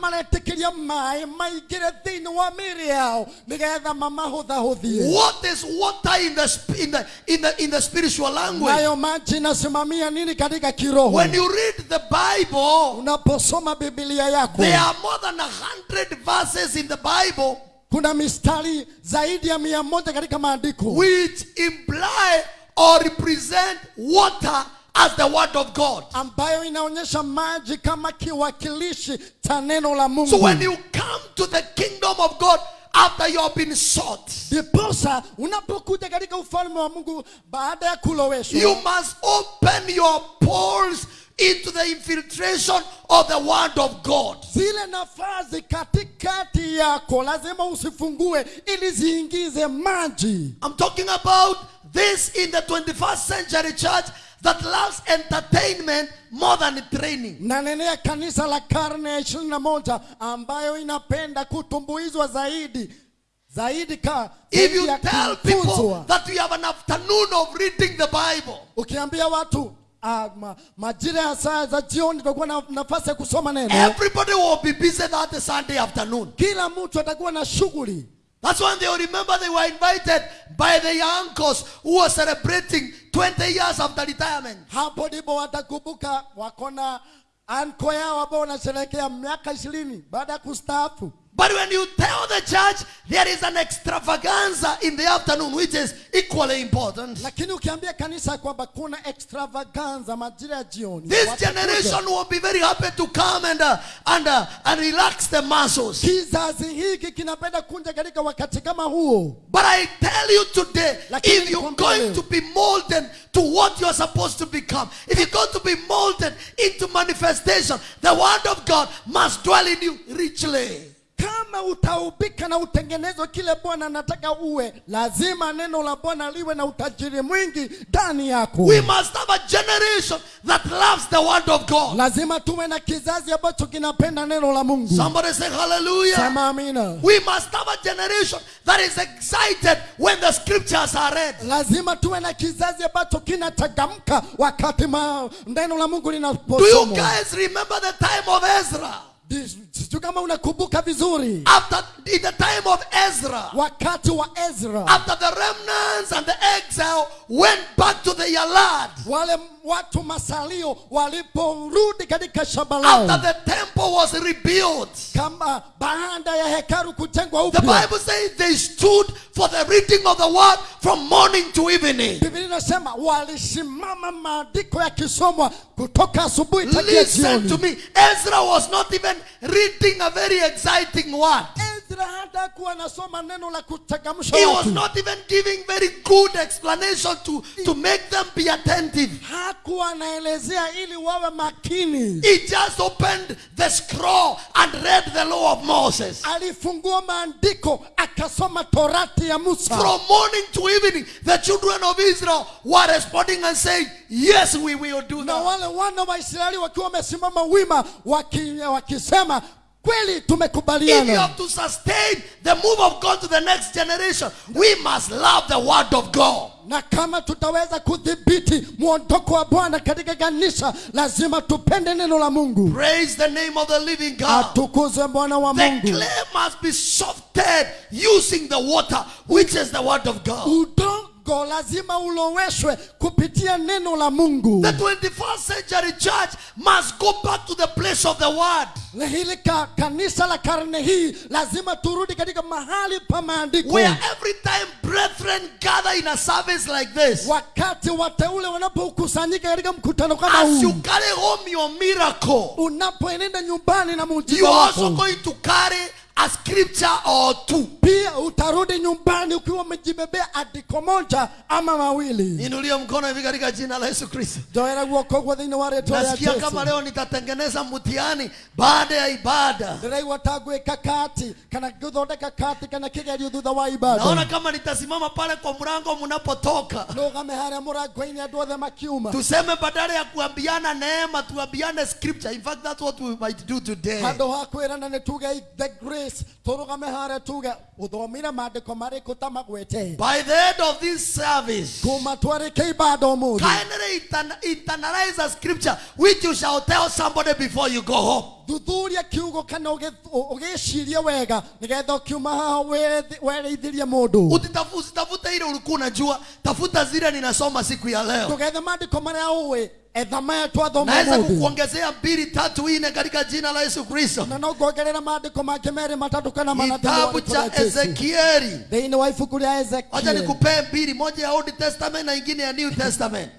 Maretĩkĩria maĩ maingĩre thĩinĩ wa mĩĩrĩ yao nĩgetha mamahũthahũthie what is water in the, in the, in the, in the spiritual language? Nayo maji inasimamia nini katika kiroho. When you read the bible unaposoma biblia yako there are more than a hundred verses in the bible kuna mistari zaidi ya mia moja katika maandiko. which imply or represent water as the word of God. ambayo inaonyesha maji kama kiwakilishi cha neno la mungu So when you come to the kingdom of God after you have been sought, ndiposa unapokuja katika ufalme wa mungu baada ya kuloweshwa you must open your pores into the infiltration of the word of God. zile nafasi katikati yako lazima usifungue ili ziingize maji I'm talking about this in the 21st century church that loves entertainment more than training. nanenea kanisa la karne ya ishirini na moja ambayo inapenda kutumbuizwa zaidi zaidi ka If you tell people that we have an afternoon of reading the Bible, ukiambia watu ah, majira ya saa za jioni tutakuwa na nafasi ya kusoma neno everybody will be busy that Sunday afternoon. kila mtu atakuwa na shughuli That's when they will remember they were invited by their uncles who were celebrating 20 years after retirement. hapo ndipo watakumbuka wako na anko yao ambao wanasherehekea miaka ishirini baada ya kustaafu But when you tell the church there is an extravaganza in the afternoon, which is equally important, lakini ukiambia kanisa kwamba kuna extravaganza majira ya jioni this generation will be very happy to come and, uh, and, uh, and relax the muscles. kizazi hiki kinapenda kunja katika wakati kama huo But I tell you today, Lakini if you're going to be molded to what you're supposed to become, if you're going to be molded into manifestation, the word of God must dwell in you richly. Kama utaubika na utengenezwe kile bwana anataka uwe lazima neno la bwana liwe na utajiri mwingi ndani yako We must have a generation that loves the word of God. lazima tuwe na kizazi ambacho kinapenda neno la mungu Somebody say hallelujah. sema amina We must have a generation that is excited when the scriptures are read. lazima tuwe na kizazi ambacho kinachangamka wakati neno la mungu linaposomwa. Do you guys remember the time of Ezra? Dis- sijui kama unakumbuka vizuri. After in the time of Ezra, wakati wa ezra after the remnants and the exile went back to the land, wale watu masalio waliporudi katika shamba lao. After the temple was rebuilt, kama baada ya hekalu kujengwa the Bible says they stood for the reading of the word from morning to evening. biblia inasema walisimama maandiko yakisomwa kutoka asubuhi takia Listen to me. Ezra was not even reading a very exciting word. Ezra hata kuwa anasoma neno la kuchangamsha He was not even giving very good explanation to, to make them be attentive. hakuwa anaelezea ili wawe makini He just opened the scroll and read the law of Moses. alifungua maandiko akasoma torati ya musa From morning to evening, the children of Israel were responding and saying, Yes, we will do na wale wana wa israeli wakiwa wamesimama wima waki, wakisema kweli If you tumekubaliana have to sustain the move of God to the next generation, we must love the word of God. na kama tutaweza kudhibiti mwondoko wa bwana katika kanisa lazima tupende neno la mungu Praise the name of the living God. atukuze bwana wa The clay must be softened using the water, which is the word of God. udongo kiroho lazima uloweshwe kupitia neno la mungu. The 21st century church must go back to the place of the word. Hili ka, kanisa la karne hii lazima turudi katika mahali pa maandiko. Where every time brethren gather in a service like this, wakati wateule wanapokusanyika katika mkutano kama huu as you carry home your miracle, unapoenenda nyumbani na you muujiza are also going to carry a scripture or two. pia utarudi nyumbani ukiwa umejibebea andiko moja ama mawili Inulia mkono hivi katika jina la Yesu Kristo. Joera guoko kwa thĩinĩ wa reto ya Yesu. Nasikia kama leo nitatengeneza mtihani baada ya ibada. ndĩraigua watagwe kakati kati kana ngĩthondeka kati kana kĩgerio thutha wa ibada. Naona kama nitasimama pale kwa mlango mnapotoka. rũgame harĩa mũrango-inĩ andũ othe makiuma Tuseme badala ya kuambiana neema tuambiane scripture. In fact that's what we might do today. Hado ha kwĩrana netuge the grace tuge marĩkũ ta magwete By the end of this service, kuma ibada kindly intern- internalize a scripture which you shall tell somebody before you go home. thuthuria kiugo kana ugicirie wega nigetha ukiuma haha wereithirie mundu Usitafute ile ulikuwa unajua, tafuta zile ninasoma siku ya leo. tugethe maria twathoma Naweza ũmũthĩ kukuongezea mbili tatu ine katika jina la Yesu Kristo. na no ngongerera maandĩko mangĩ merĩ kana mana Kitabu cha. Ezekieli. thiini wa ibuku ria nikupee mbili, moja ya Old Testament na ingine ya New Testament.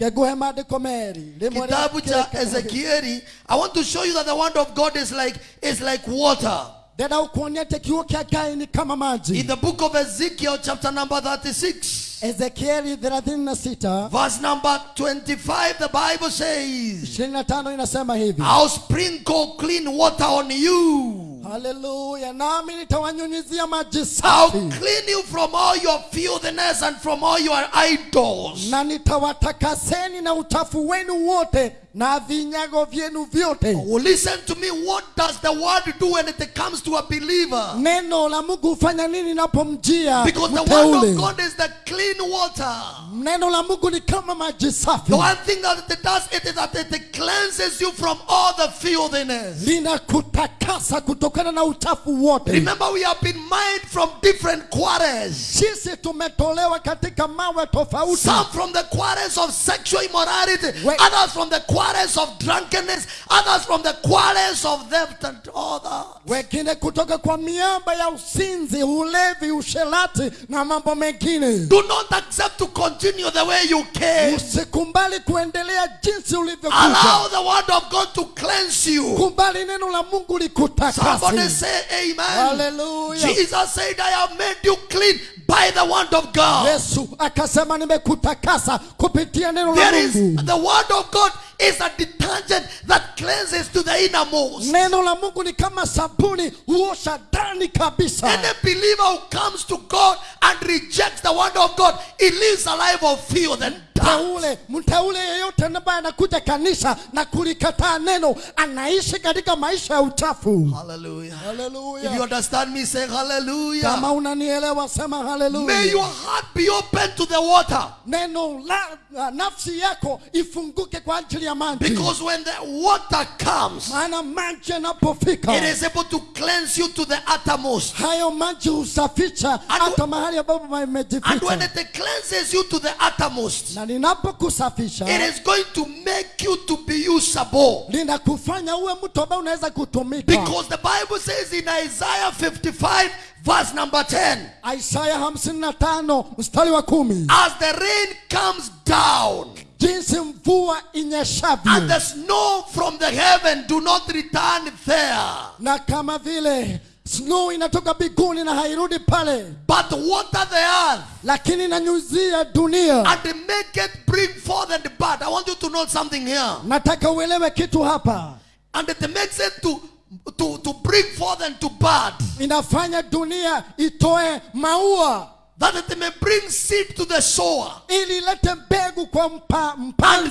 meri Kitabu cha Ezekieli. I want to show you that the word of God is like is like water. Ndĩrenda gũkuonia tekiuo gai ni kama kama In maji the book of Ezekiel, chapter number 36, ezekieli 36 verse number 25, the Bible says, 25 inasema hivi I'll sprinkle clean water on you. Hallelujah. nami nitawanyunyizia maji I'll clean you from all your filthiness and from all your idols. na nitawatakaseni na uchafu wenu wote na vinyago vyenu vyote Oh, listen to me. What does the word do when it comes to a believer? neno la mungu hufanya nini napomjia Because the word of God is the clean water. neno la mungu ni kama maji safi The one thing that it does it is that it cleanses you from all the filthiness. linakutakasa kutokana na uchafu wote Remember, we have been mined from different quarters. sisi tumetolewa katika mawe tofauti Some from the quarters of sexual immorality, Wait. others from the quarters of drunkenness, others from the quarrels of theft and others. wengine kutoka kwa miamba ya usinzi ulevi usherati na mambo mengine Do not accept to continue the way you came. Usikubali kuendelea jinsi ulivyokuja Allow the word of God to cleanse you. Kubali neno la mungu Somebody say amen. Hallelujah. Jesus said, I have made you clean by the word of God. yesu akasema nimekutakasa kupitia neno la There is the word of God is a detergent that cleanses to the innermost. neno la mungu ni kama sabuni huosha ndani kabisa Any believer who comes to God and rejects the word of God, he lives a life of filth and. Mteule mteule yeyote ambaye anakuja kanisa na kulikataa neno anaishi katika maisha ya uchafu Hallelujah. If you understand me, say hallelujah. kama unanielewa sema May your heart be open to the water. neno la nafsi yako ifunguke kwa ajili ya maji Because when the water comes, maana maji yanapofika it is able to cleanse you to the uttermost. hayo maji husafisha hata mahali ambapo And when it cleanses you to the uttermost, na linapokusafisha it is going to make you to be usable. linakufanya uwe mtu ambaye unaweza kutumika. Because the Bible says in Isaiah 55, verse number 10, isaiah 55 mstari wa kumi. As the rain comes down jinsi mvua inyeshavyo and the snow from the heaven do not return there, na kama vile snow inatoka biguni na hairudi pale but water the earth lakini inanyuzia dunia and make it bring forth and bud. I want you to know something here. nataka uelewe kitu hapa And it makes it to, to, to bring forth and to bud. inafanya dunia itoe maua That it may bring seed to the sower. and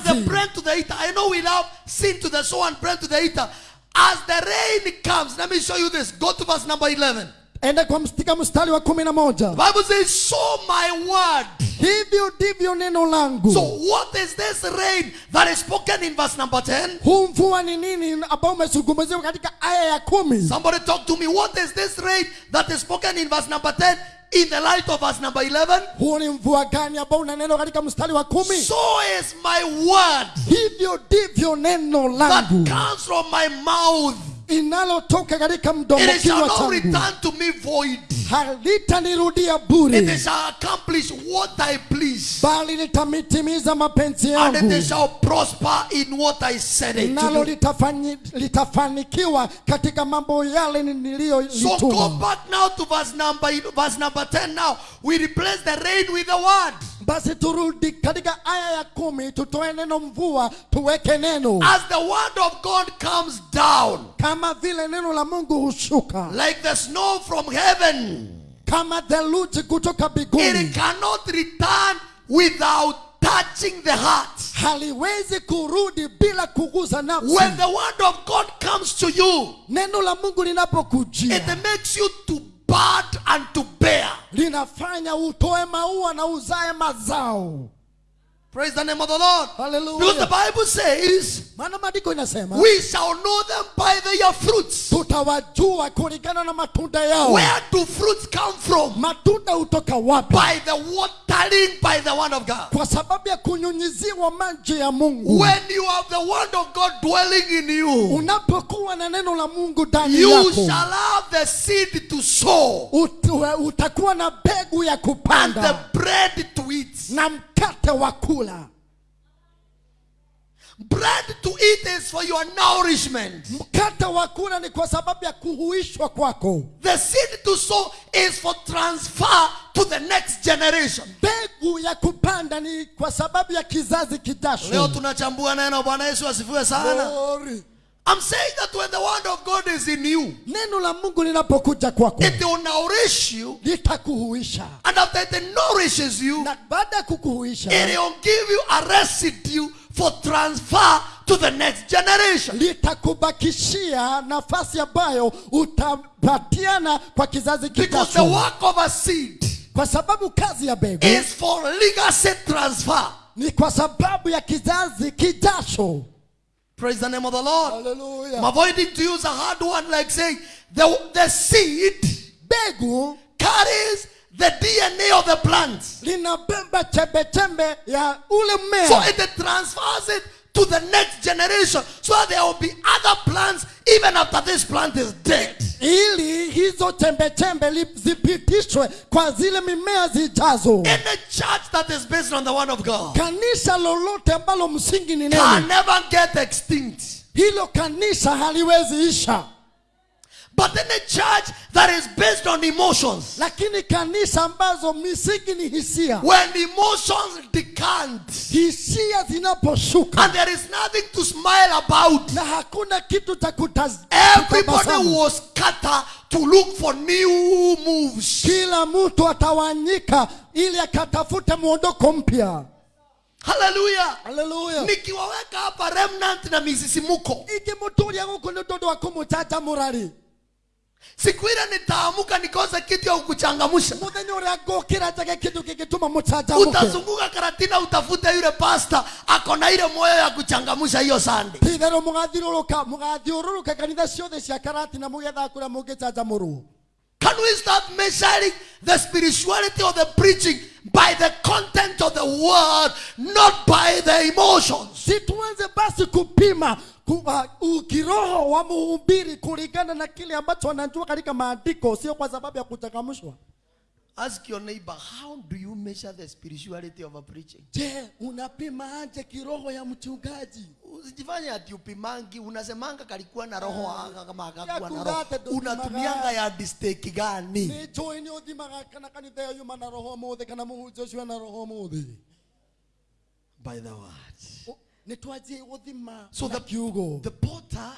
the bread to the eater. I know we love seed to the sower and bread to the eater. As the rain comes, let me show you this. Go to verse number 11. enda kwa mstika mstari wa kumi na moja The Bible says, so my word. hivyo ndivyo neno langu So, what is this rain that is spoken in verse number 10? huu mvua ni nini ambao umezungumziwa katika aya ya kumi Somebody talk to me. What is this rain that is spoken in verse number 10? In the light of verse number 11? huu ni mvua gani ambao unaneno katika mstari wa kumi So is my word hivyo ndivyo neno that langu comes from my mouth. Inalotoka katika mdomo It shall kinywa not changu return to me void. halitanirudia It bure shall accomplish what I please. bali litamitimiza mapenzi And yangu it shall prosper in what I said it nalo litafanikiwa katika mambo yale So go back now to verse number verse number 10 now. We replace the rain with the word. Basi turudi katika aya ya kumi tutoe neno mvua tuweke neno. As the word of God comes down kama vile neno la mungu hushuka. like the snow from heaven, kama theluji kutoka it biguni. cannot return without touching the heart. haliwezi kurudi bila kuguza nafsi. When the word of God comes to you, neno la mungu it linapokujia makes you to bud and to bear. linafanya utoe maua na uzae mazao Praise the name of the Lord. Hallelujah. Because the Bible says, maana maandiko inasema we shall know them by their fruits. tutawajua kulingana na matunda yao Where do fruits come from? matunda hutoka wapi By the watering by the word of God. kwa sababu ya kunyunyiziwa maji ya mungu When you have the word of God dwelling in you, unapokuwa na neno la mungu ndani yako. you shall have the seed to sow ut- utakuwa na mbegu ya kupanda. and the bread to eat. na mkate wa kula Bread to eat is for your nourishment. mkate wa kula ni kwa sababu ya kuhuishwa kwako The seed to sow is for transfer to the next generation. mbegu ya kupanda ni kwa sababu ya kizazi Leo kijacho tunachambua neno. Bwana Yesu asifiwe sana. Glory. I'm saying that when the word of God is in you, neno la mungu linapokuja kwako it will nourish you, litakuhuisha and after it nourishes you, na baada ya kukuhuisha it will give you a residue for transfer to the next generation. litakubakishia nafasi ambayo utapatiana kwa kizazi Because the work of a seed kwa sababu kazi ya mbegu is for legacy transfer. ni kwa sababu ya kizazi kijacho Praise the name of the Lord. Hallelujah. I'm avoiding to use a hard one like saying the, the seed mbegu carries the DNA of the plant. linabeba chembechembe ya ule So it transfers it to the next generation. So there will be other plants even after this plant is dead. ili hizo zipitishwe kwa zile mimea zijazo Any church that is based on the word of God kanisa lolote ambalo msingi ni can never get extinct. hilo kanisa haliwezi isha But any church that is based on emotions, lakini kanisa ambazo misingi ni hisia. When emotions decant hisia zinaposhuka. and there is nothing to smile about, na hakuna kitu cha everybody was will scatter to look for new moves. kila mtu atawanyika ili akatafute mwondoko mpya. Hallelujah. haleluya Nikiwaweka hapa remnant na misisimuko, ikimuturia guku ni tondu wa kumuchacha murari siku ile nitaamuka nikose kitu ya kukuchangamsha. muthenya uria ngukira njage kindu kingituma mucanjamuke Utazunguka Karatina utafute yule pasta ako na ile moyo ya kuchangamsha hiyo sande titherå mugathiururuka mugathiururuka kanitha ciothe cia karati na kuria getha Can we start measuring the spirituality of the preaching by the content of the word, not by the emotions? si tuanze basi kupima ku- ukiroho wa muhubiri kulingana na kile ambacho anajua katika maandiko sio kwa sababu ya kuchangamshwa Ask your neighbor, how do you measure the spirituality of a preaching? je unapima aje kiroho ya mchungaji Usijifanye ati upimangi, unasemanga kalikuwa na roho aka kama akakuwa na roho. Unatumianga ya gani? Ni kana kanitha yo mana roho kana na roho By the word. Ni twaje So the, the potter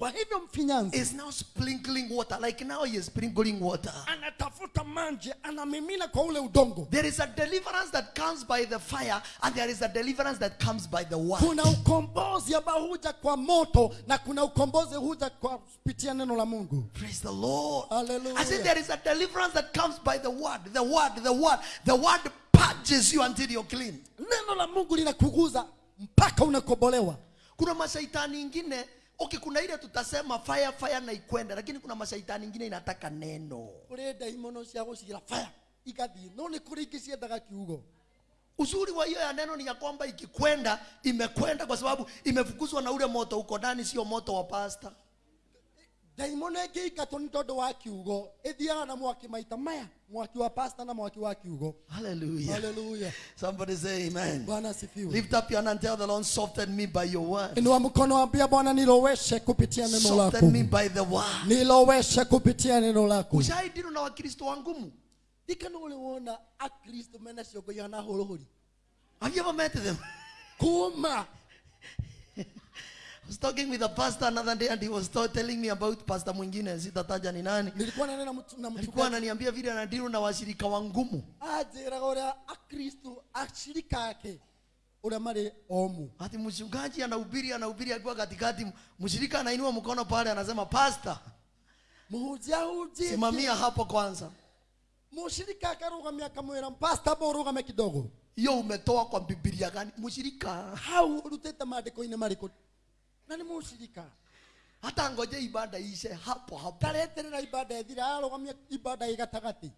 kwa hivyo mfinyanzi is now sprinkling water. Like now he is sprinkling water. anatafuta maji anamimina kwa ule udongo There is a deliverance that comes by the fire, and there is a deliverance that comes by the word. kuna ukombozi ambao huja kwa moto na kuna ukombozi huja kwa kupitia neno la mungu Praise the Lord. Hallelujah. I said there is a deliverance that comes by the word. The word, the word, the word purges you until you're clean. neno la mungu linakuguza mpaka unakobolewa Kuna mashaitani ingine okay, kuna ile tutasema fire fire na ikwenda, lakini kuna mashaitani ingine inataka neno. kuri daimono cia gucira fire ikathi. No ni kuri ingi ciendaga kiugo. Uzuri wa hiyo ya neno ni ya kwamba ikikwenda imekwenda kwa sababu imefukuzwa na ule moto uko ndani sio moto wa pasta ndaimono ĩngĩingatwo nĩ tondũ wa kiugo. Ĩthiaga na mwaki maita maya mwaki wa pasta na mwaki wa kiugo. Hallelujah. Hallelujah. Somebody say amen. Bwana sifiwe lift up your hand and tell the lord soften me by your word. Inua mkono ambia bwana niloweshe kupitia neno lako. soften me by the word. Niloweshe kupitia neno lako. Ushahidino na wakristo wangumu ikana ule wona akristo mena ciongo yana horohori have you ever met them? Kuma was talking with a pastor another day and he was telling me about pastor mwingine sitataja ni nani. Nilikuwa na mtu- na alikuwa ananiambia vile anadiru na washirika wa ngumu. Anjĩraga ũrĩa akristo ashirika yake. Ule marĩ omu. Ati mchungaji anahubiri anahubiri akiwa katikati mshirika anainua mkono pale anasema pastor mũhunjia huji simamia hapo kwanza. Mushirika akarũgamia akamwĩra pastor bo ũrũgame kidogo. Hiyo umetoa kwa bibilia gani? Mshirika. Hau ũrutĩte maandiko-inĩ marĩkũ ibada hapo hapo. Ibada ĩthira arũgamia ibada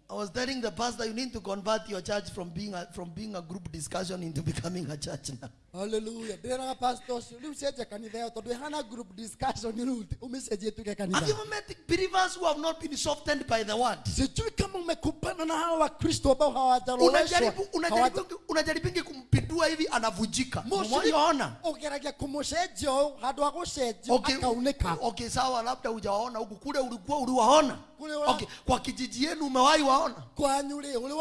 I was telling the pastor you need to convert your church from being a, from being a group discussion into becoming a church now haleluya ndĩraga pastor ũcio. Rĩu cenjia kanitha ĩyo tondũ ĩhana group discussion rĩu ũmĩcenjie kanitha. have you met believers who have not been softened by the word? Sijui kama umekumbana na hawa wakristo ambao hawajaroweshwa unajaribu unajaribu unajaribingi kumpindua hivi anavujika. Mmojaona ũgeragia kũmũcenjia ũũ handũ ha okay, akaunĩka. okay sawa labda hujaona huku. Kule ulikuwa uliwaona? Kule wa- okay, kwa kijiji yenu umewahi waona? Kwanyu rĩ ũrĩ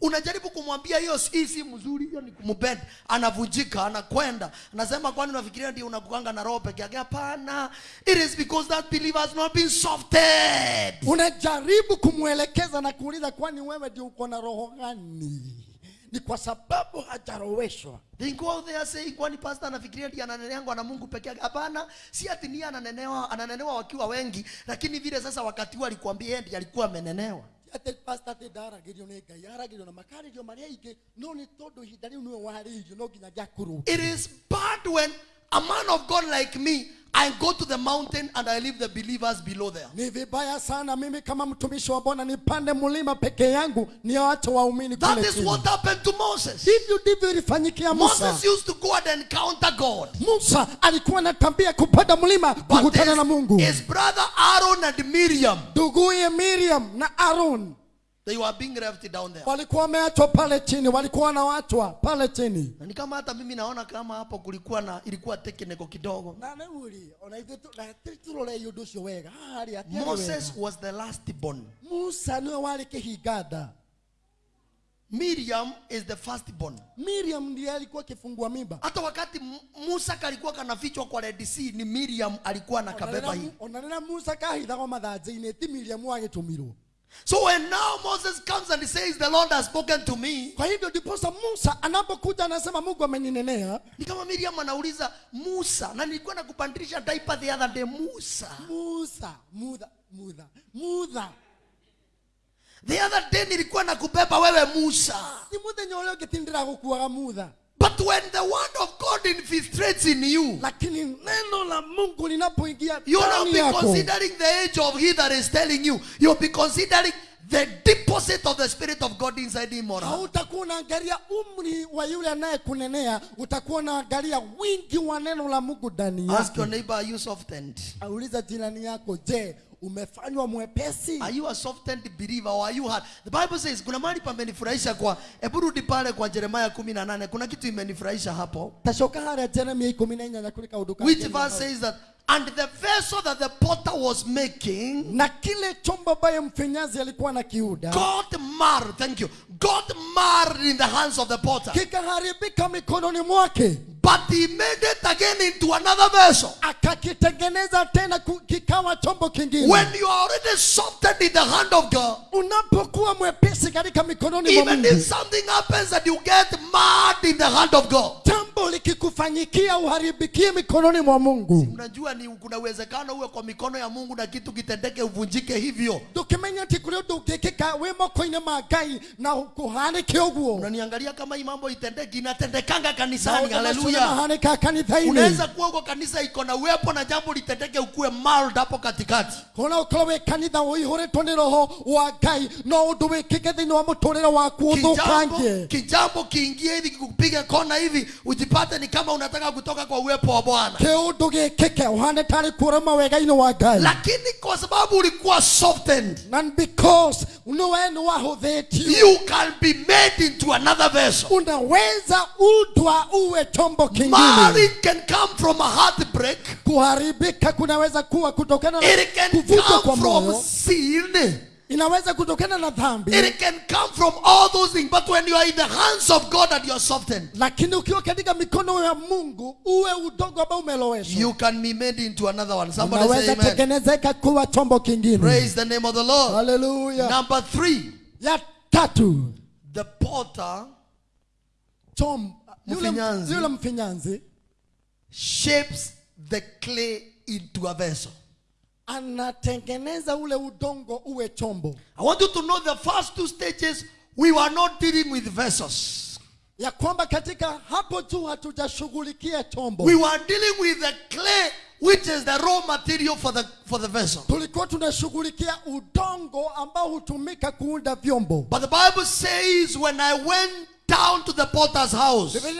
unajaribu kumwambia hiyo hii si mzuri hiyo ni kumbend anavunjika anakwenda. Anasema kwani unafikiria ndio unakuanga na roho peke yake? Hapana. It is because that believer has not been softened. Unajaribu kumwelekeza na kuuliza kwani wewe ndio uko na roho gani? Ni kwa sababu hajaroweshwa. They go there saying kwani pastor anafikiria ndiye ananeneangwa na Mungu peke yake? Hapana. Si ati ni ananenewa ananenewa wakiwa wengi lakini vile sasa wakati huo alikwambia yeye ndiye alikuwa amenenewa nĩ ngai na makarĩrio marĩa aingĩ no nĩ tondũ ihinda rĩu nĩwe warĩirio no nginya ngĩakũrũ It is bad when a man of God like me, I go to the mountain and I leave the believers below there. ni vibaya sana mimi kama mtumishi wa bwana nipande mlima peke yangu niache waumini That kule is what happened to Moses. hivyo ndivyo ilifanyikia musa Moses used to go and encounter God. musa alikuwa na tabia kupanda mlima kukutana na mungu his, brother Aaron and Miriam, nduguye miriam na aron they were being left down there. walikuwa wameachwa pale chini walikuwa wanawachwa pale chini Na ni kama hata mimi naona kama hapo kulikuwa na ilikuwa tekeneko kidogo. na nä ona ithuĩ tu- na tritulo le å cio wega harä atiarĩ Moses was the last born. musa ni wale kihigada. Miriam is the first born. miriam ndiye alikuwa kifungua mimba Hata wakati Musa kalikuwa kanafichwa kwa Red Sea ni Miriam alikuwa nakabeba hii. Onanena musa kahithagwo mathanjä-inä ti miriam wagä tå mirwo So when now Moses comes and he says, The Lord has spoken to me, kwa hivyo ndiposa musa anapokuja anasema mungu ameninenea ni kama Miriam anauliza Musa, na nilikuwa nakupandilisha diaper the other day, Musa. musa mutha mutha mutha The other day nilikuwa nakubeba wewe Musa. Ni mũthenya nyoleo ũngĩ kukuwa Musa. But when the word of God infiltrates in you, lakini neno la mungu linapoingia you will not be considering the age of he that is telling you. You'll be considering the deposit of the Spirit of God inside him or her. hautakuwa unaangalia umri wa yule anayekunenea utakuwa unaangalia wingi wa neno la mungu ndani Ask your neighbor, are you softened? auliza jirani yako je umefanywa mwepesi Are you a softened believer or are you hard? The Bible says kuna mahali pamenifurahisha kwa hebu rudi pale kwa Jeremiah 18 kuna kitu imenifurahisha hapo. tashoka harĩa jeremia ikũmi na inyanya kũrĩ Which verse says that and the vessel that the potter was making na kile chombo ambaye mfinyazi alikuwa na kiuda God marred, thank you. God marred in the hands of the potter. kikaharibika mikononi mwake But he made it again into another vessel. akakitengeneza tena kikawa chombo kingine When you are already softened in the hand of God, unapokuwa mwepesi katika mikononi mwa even if something happens that you get mad in the hand of God, jambo likikufanyikia uharibikie mikononi mwa mungu unajua ni kuna uwezekano uwe kwa mikono ya Mungu na kitu kitendeke uvunjike hivyo. Tukimenya ati kuri undu ungikika wi moko-ini ma ngai na kuhanike uguo Unaniangalia kama hii mambo itendeki, inatendekanga kanisani. Haleluya! Kanitha-inĩ unaweza kuwa uko kanisa iko na uwepo na jambo litendeke ukuwe mild hapo katikati. Kona ukorwo wĩ kanitha ũihũrĩtwo nĩ roho wa ngai no ũndũ wĩkĩke thĩinĩ wa mũtũrĩre waku ũthũkangie kijambo kiingie hivi kikupiga kona hivi ujipate ni kama unataka kutoka kwa uwepo wa bwana. Kĩũndũ gĩkĩke ũhane tarĩ kuũrama wega-inĩ wa ngai. Lakini kwa sababu ulikuwa softened and because niwe nĩ wahũthĩtio you can be made into another vessel. unaweza udwa uwe chombo kingine. Can come from a heartbreak. Kuharibika kunaweza kuwa kutokana na it kwa moyo. inaweza kutokana na dhambi. It can come from all those things. But when you are in the hands of god and you are softened lakini ukiwa katika mikono ya mungu uwe udogo ambao umeloweshwa. you can be made into another one. Somebody say amen. tengenezeka kuwa chombo kingine. Praise the name of the lord. Hallelujah. Number three. Ya tatu. The potter chom yule, Mfinyanzi. shapes the clay into a vessel. anatengeneza ule udongo uwe chombo. I want you to know the first two stages we were not dealing with vessels. Ya kwamba katika hapo juu hatujashughulikia chombo. We were dealing with the clay which is the raw material for the for the vessel. Tulikuwa tunashughulikia udongo ambao hutumika kuunda vyombo. But the bible says when i went down to the potter's house. I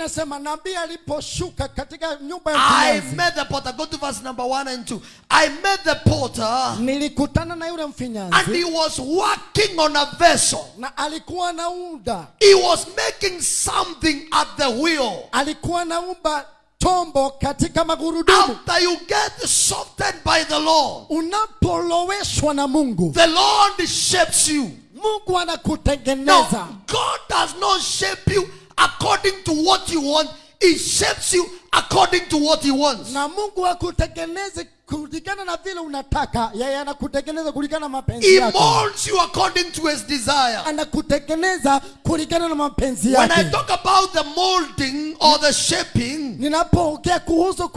met the potter. Go to verse number one and two. I met the potter nilikutana na yule and he was working on a vessel. Na alikuwa naunda he was making something at the wheel. Alikuwa naumba chombo katika magurudumu. After you get softened by the lord unapoloweshwa na mungu. the lord shapes you mungu now anakutengeneza. God does not shape you according to what you want. He shapes you according to what he wants. Na mungu hakutengenezi kulingana na vile unataka. Yeye anakutengeneza kulingana na mapenzi he yake. molds you according to his desire. Anakutengeneza kulingana na mapenzi when i talk about the molding or the shaping ninapoongea kuhusu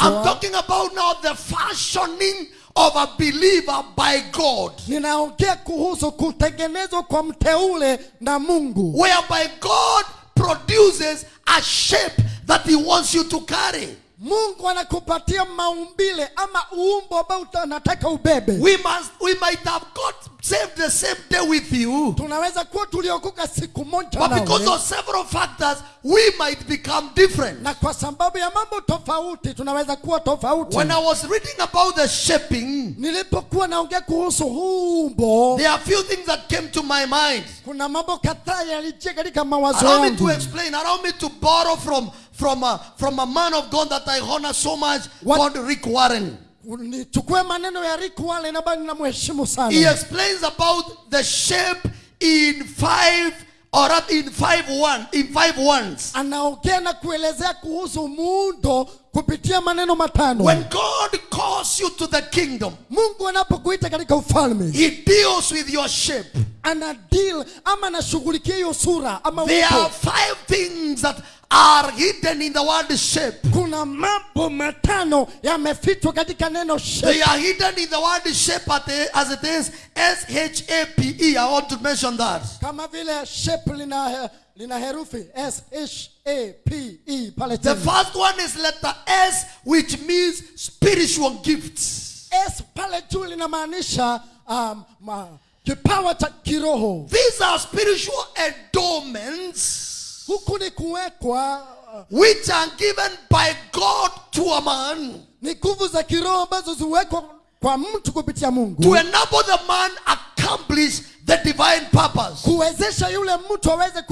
i'm talking about now the fashioning of a believer by god ninaongea kuhusu kutengenezwa kwa mteule na mungu. whereby god produces a shape that he wants you to carry mungu anakupatia maumbile ama uumbo ambao unataka anataka ubebe. We must we might have got saved the same day with you. Tunaweza kuwa tuliokoka siku moja but because of several factors we might become different. Na kwa sababu ya mambo tofauti tunaweza kuwa tofauti. When i was reading about the shaping nilipokuwa naongea kuhusu uumbo umbo there are few things that came to my mind. kuna mambo kadhaa yalijia katika mawazo allow me to yangu. explain allow me to borrow from from a, from a man of god that i honor so much What- called rick warren. Nichukue maneno ya Rick Warren ambayo ninamheshimu he sana explains about the shape in five or rather in five one in five ones. Anaongea na kuelezea kuhusu muundo kupitia maneno matano. When god calls you to the kingdom mungu anapokuita katika ufalme he deals with your shape. ana deal ama anashughulikia hiyo sura ama there are five things that are hidden in the word shape. Kuna mambo matano yamefichwa katika neno they are hidden in the word shape at the- as it is s-h-a-p-e i want to mention that. Kama vile shape lina lina herufi s h a p e pale the first one is letter s which means spiritual gifts. S pale juu linamaanisha um, ma, kipawa cha kiroho. These are spiritual endowments huku ni kuwekwa which are given by god to a man ni nguvu za kiroho ambazo ziwekwa kwa mtu kupitia mungu. to enable the man accomplish the divine purpose. Kuwezesha yule mtu aweze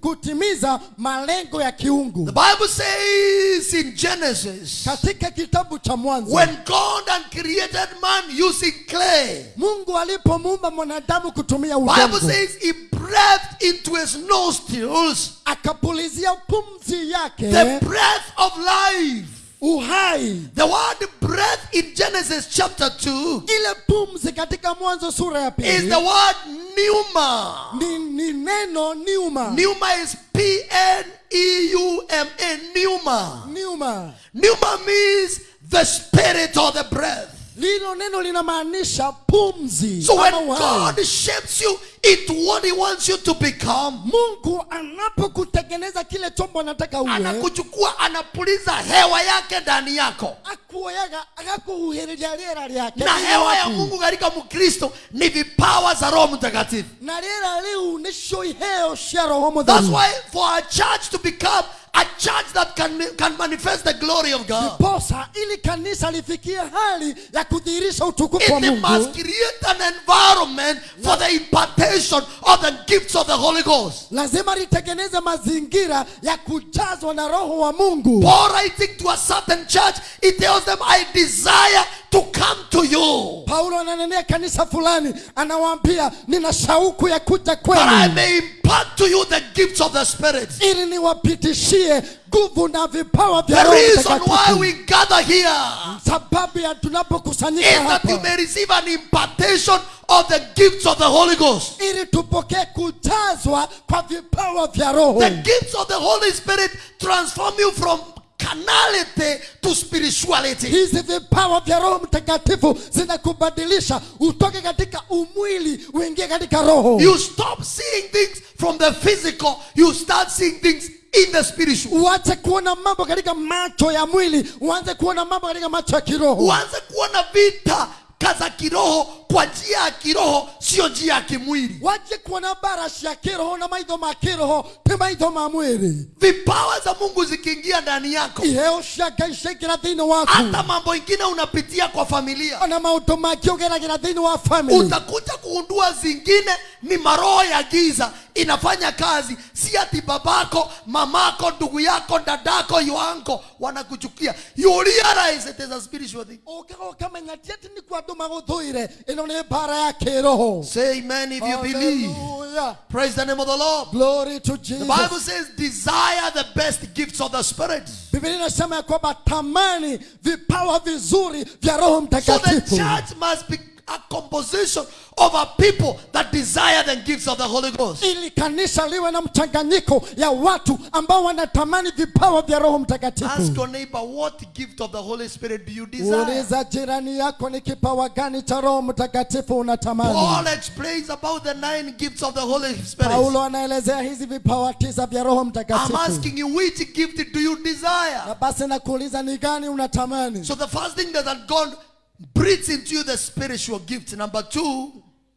kutimiza malengo ya kiungu. The bible says in genesis katika kitabu cha mwanzo when god had created man using clay mungu alipomuumba mwanadamu kutumia bible says he breathed into his nostrils akapulizia pumzi yake the breath of life uhai. The word breath in genesis chapter 2 ile pumzi katika mwanzo sura ya is the word pneuma. Ni, ni neno niuma pneuma is p-n-e-u-m-a. Pneuma. Niuma pneuma means the spirit or the breath lilo neno linamaanisha pumzi So when. God shapes you into what He wants you to become, mungu anapokutengeneza kile chombo anataka uwe anakuchukua anapuliza hewa yake ndani yako. akuoyaga agakuhuhĩrĩria rĩera rĩake Na hewa ya. Mungu katika Mkristo ni vipawa za Roho Mtakatifu. na rĩera rĩu nĩcio iheo cia roho That's why for a church to become a church that can, can manifest the glory of God, posa ili kanisa lifikie hali ya kudhihirisha utukufu wa it must create an environment for the impartation of the gifts of the Holy Ghost. lazima litengeneze mazingira ya kujazwa na roho wa mungu Paul writing to a certain church, he tells them, I desire to come to you. paulo ananenea kanisa fulani anawaambia nina shauku ya kuja That I kwenu may impart to you the gifts of the Spirit. ili niwapitishie nguvu na vipawa vya The reason why we gather here sababu ya is tunapokusanyika that you may receive an impartation of the gifts of the Holy Ghost. ili tupokee kujazwa kwa vipawa vya roho The gifts of the Holy Spirit transform you from carnality to spirituality. hizi vipawa vya roho mtakatifu zinakubadilisha utoke katika umwili uingie katika roho You stop seeing things from the physical, you start seeing things in the spiritual. uache kuona mambo katika macho ya mwili uanze kuona mambo katika macho ya kiroho Uanze kuona vita kaza kiroho kwa njia ya kiroho, sio njia ya kimwili. waje kuona barashi ya kiroho na maitho ma kiroho ti maitho ma mwili Vipawa za Mungu zikiingia ndani yako, iheo cia ngai ciaingĩra thĩinĩ waku hata mambo ingine unapitia kwa familia, ona maũndũ mangĩ ũgeragĩra thĩinĩ wa family utakuja kuundua zingine ni maroho ya giza inafanya kazi, si ati babako, mamako, ndugu yako, dadako, yoanko wanakuchukia. You realize it is a spiritual thing. okay okay ti atĩ nĩ kwa andũ magũthũire ĩno nĩ mbara ya kĩroho Say amen if you believe. Praise the name of the Lord. Glory to Jesus. The Bible says, desire the best gifts of the Spirit. Biblia inasema ya kwamba tamani vipawa vizuri vya Roho So the church must be a composition of a people that desire the gifts of the Holy Ghost. ili kanisa liwe na mchanganyiko ya watu ambao wanatamani vipawa vya Roho Ask your neighbor, what gift of the Holy Spirit do you desire? Uliza jirani yako ni kipawa gani cha Roho Mtakatifu unatamani. Paul explains about the nine gifts of the Holy Spirit. Paulo anaelezea hizi vipawa tisa vya Roho I'm asking you, which gift do you desire? Na basi nakuuliza ni gani unatamani? So the first thing that God breathes into you the spiritual gift. Number two,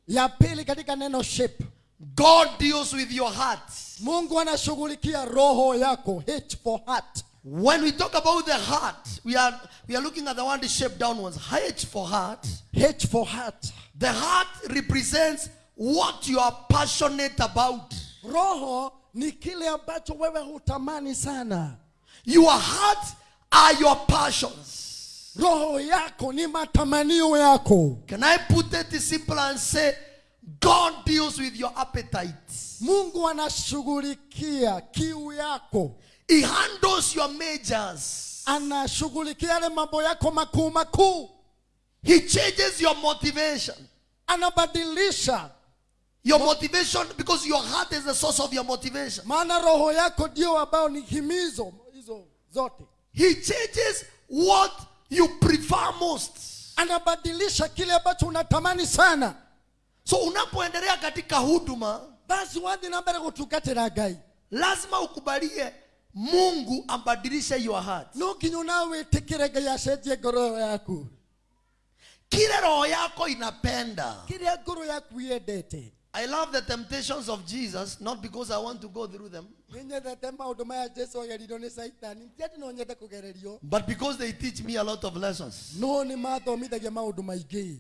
Ya pili katika neno shape. God deals with your heart. Mungu anashughulikia roho yako, H for heart. When we talk about the heart, we are we are looking at the one shaped downwards. H for heart. H for heart. The heart represents what you are passionate about. Roho ni kile ambacho wewe hutamani sana. Your heart are your passions. Roho yako ni matamanio yako. Can I put it simple and say, God deals with your appetites. Mungu anashughulikia kiu yako, He handles your majors. anashughulikia yale mambo yako makuu makuu, He changes your motivation. anabadilisha, Your motivation, because your heart is the source of your motivation. maana roho yako ndio ambayo ni himizo hizo zote. He changes what you prefer most. Anabadilisha kile ambacho unatamani sana. So unapoendelea katika huduma, basi wathi nambere gutungatira ngai lazima ukubalie Mungu ambadilishe your heart. no nginya gai ngai acenjie ngoro yaku Kile roho yako inapenda. kile ngoro yaku yendete I love the temptations of Jesus, not because I want to go through them, nĩnyendete maũndũ maya jesu agerirwo nĩ caitani ti atĩ no nyende kũgererio. but because they teach me a lot of lessons. no nĩ mathomithagia maũndũ maingĩ.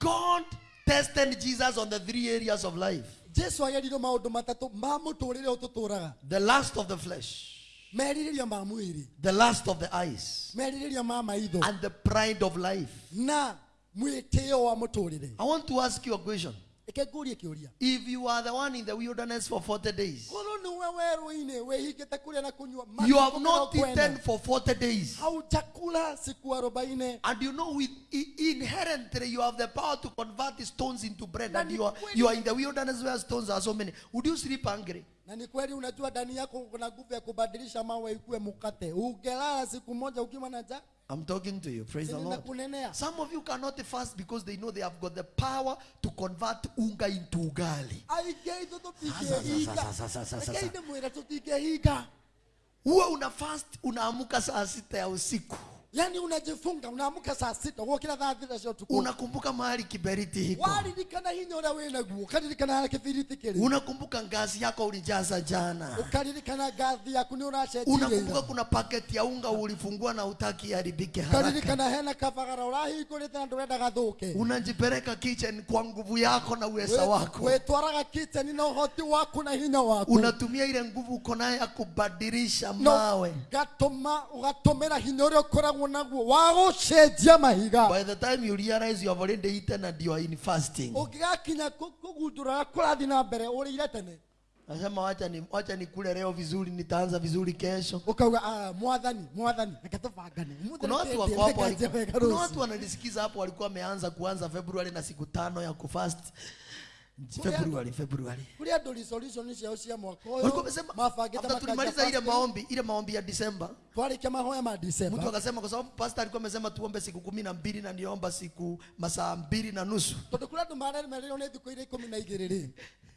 God tested Jesus on the three areas of life. Jesu agerirwo maũndũ matatũ ma mũtũrĩre ũtũtũraga the lust of the flesh, the lust of the eyes, and the pride of life. na mwĩtĩo wa mũtũrĩre. I want to ask you a question. Ĩke ngũrie kĩũria If you are the one in the wilderness for 40 days, korwo nĩwe werũ-inĩ wĩhingĩte kũrĩa na kũnyua you have not eaten for 40 days, haujakula siku arobaini. And you know with inherently you have the power to convert the stones into bread, and you are you are in the wilderness where stones are so many. Would you sleep hungry? Na ni kweli unajua ndani yako kuna nguvu ya kubadilisha mawe ikuwe mkate ungelala siku moja ukiwa na njaa I'm talking to you. Praise the Lord. Some of you cannot fast because they know they have got the power to convert unga into ugali. Huwa una fast unaamuka saa sita ya usiku. Yaani unajifunga unaamka saa sita gũkĩra thaa thita cia ũtukũ Unakumbuka mahali kiberiti hiko. waririkana hinya ũrĩa wĩ naguo ũkaririkana harĩa kĩbiriti kiri Unakumbuka ngazi yako ulijaza jana. ũkaririkana ngazi yaku ni ũracenjirie Unakumbuka kuna paketi ya unga ulifungua na utaki haribike haraka. ũkaririkana hena kabagara ni na ndũrenda gathũke Unajipeleka kitchen kwa nguvu yako na uweza wako. wĩtwaraga kitchen na uhoti waku na hinya waku Unatumia ile nguvu uko nayo ya kubadilisha mawe. gatũma ũgatũmĩra hinya ũrĩa ũkoragwo naguo wa gũcenjia mahiga By the time you realize you have already eaten and you are in fasting. ũngĩgakinya kũgundũra kũrathi na mbere ũrĩire tene Nasema wacha ni wacha nikule leo vizuri nitaanza vizuri kesho. ukauga "Ah, Kuna watu wako hapo kuna watu wananisikiza hapo walikuwa wameanza kuanza February na siku tano ya kufast. February, February. kũrĩa ndo resolution ciao cia mwaka Walikuwa ũyũ wamesema mafageta tulimaliza ile maombi, ile maombi ya mahoya ma mtu December akasema kwa sababu pastor alikuwa amesema tuombe siku kumi na mbili na niomba siku masaa mbili na nusu. tondũ kũrĩa andũ maremereirwo nĩ thikũ iria ikũmi na rĩ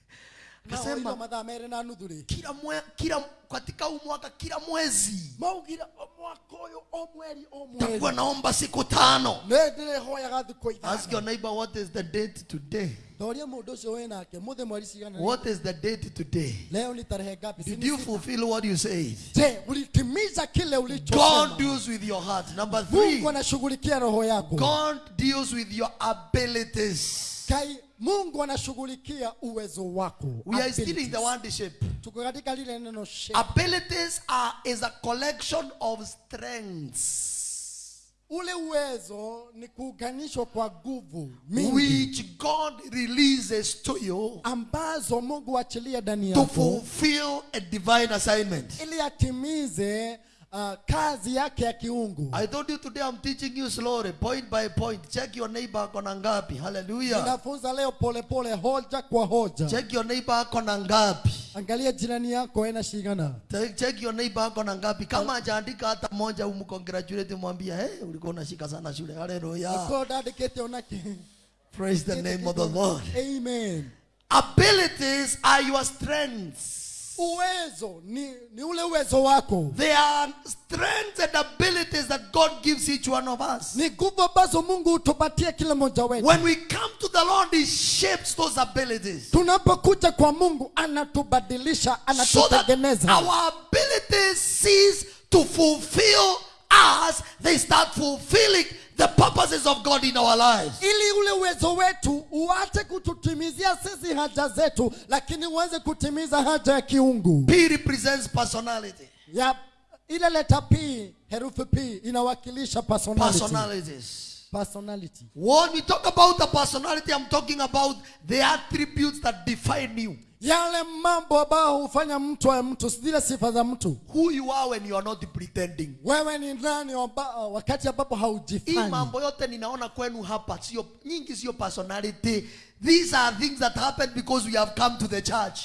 Akasema- nahoirwo mathaa merĩ na nuthu ri Kila mwe, kila katika huu mwaka kila mwezi maugira mwaka uyu o mweri o takuwa mweri naomba siku tano. nĩ thiku ithano Ask your neighbor what is the date today? thoria mundu nake mũthĩ mweri cigana What is the date today? leo ni tarehe ngapi Did you fulfill what you said? je ulitimiza kile God deals with your heart. Number three, mungu anashughulikia roho yako God deals with your abilities. Kai mungu anashughulikia uwezo wako We are still in the word shape. tuko katika lile neno shape. Abilities are is a collection of strengths ule uwezo ni kuunganishwa kwa nguvu which God releases to you ambazo mungu achilia ndani to fulfill a divine assignment. ili atimize uh, kazi yake ya kiungu I told you today I'm teaching you slowly, point by point. Check your neighbor kona ngapi. Hallelujah. ninafunza leo polepole pole, hoja kwa hoja Check your neighbor kona ngapi. angalia jirani yako ena shigana Check- your neighbor kona ngapi. Kama hajaandika hata moja umcongratulate mwambie, hey, ulikuwa unashika sana shule. Hallelujah. ko ndandĩkĩte onake Praise the name of the Lord. amen Abilities are your strengths. Uwezo ni, ni ule uwezo wako They are strengths and abilities that God gives each one of us. ni nguvu ambazo mungu hutupatia kila mmoja wetu When we come to the Lord, He shapes those abilities. tunapokuja kwa mungu anatubadilisha so that anatutengeneza our abilities cease to fulfill us, they start fulfilling the purposes of God in our lives. ili ule uwezo wetu uache kututimizia sisi haja zetu lakini uweze kutimiza haja ya kiungu P represents personality. Yep. ile leta p herufi p inawakilisha personality. Personalities. personality When we talk about the personality, I'm talking about the attributes that define you. Yale mambo ambayo hufanya mtu awe mtu zile sifa za mtu Who you are when you are not pretending. wewe ni nani wakati ambapo haujifanyi mambo yote ninaona kwenu hapa sio nyingi sio personality. These are things that happen because we have come to the church.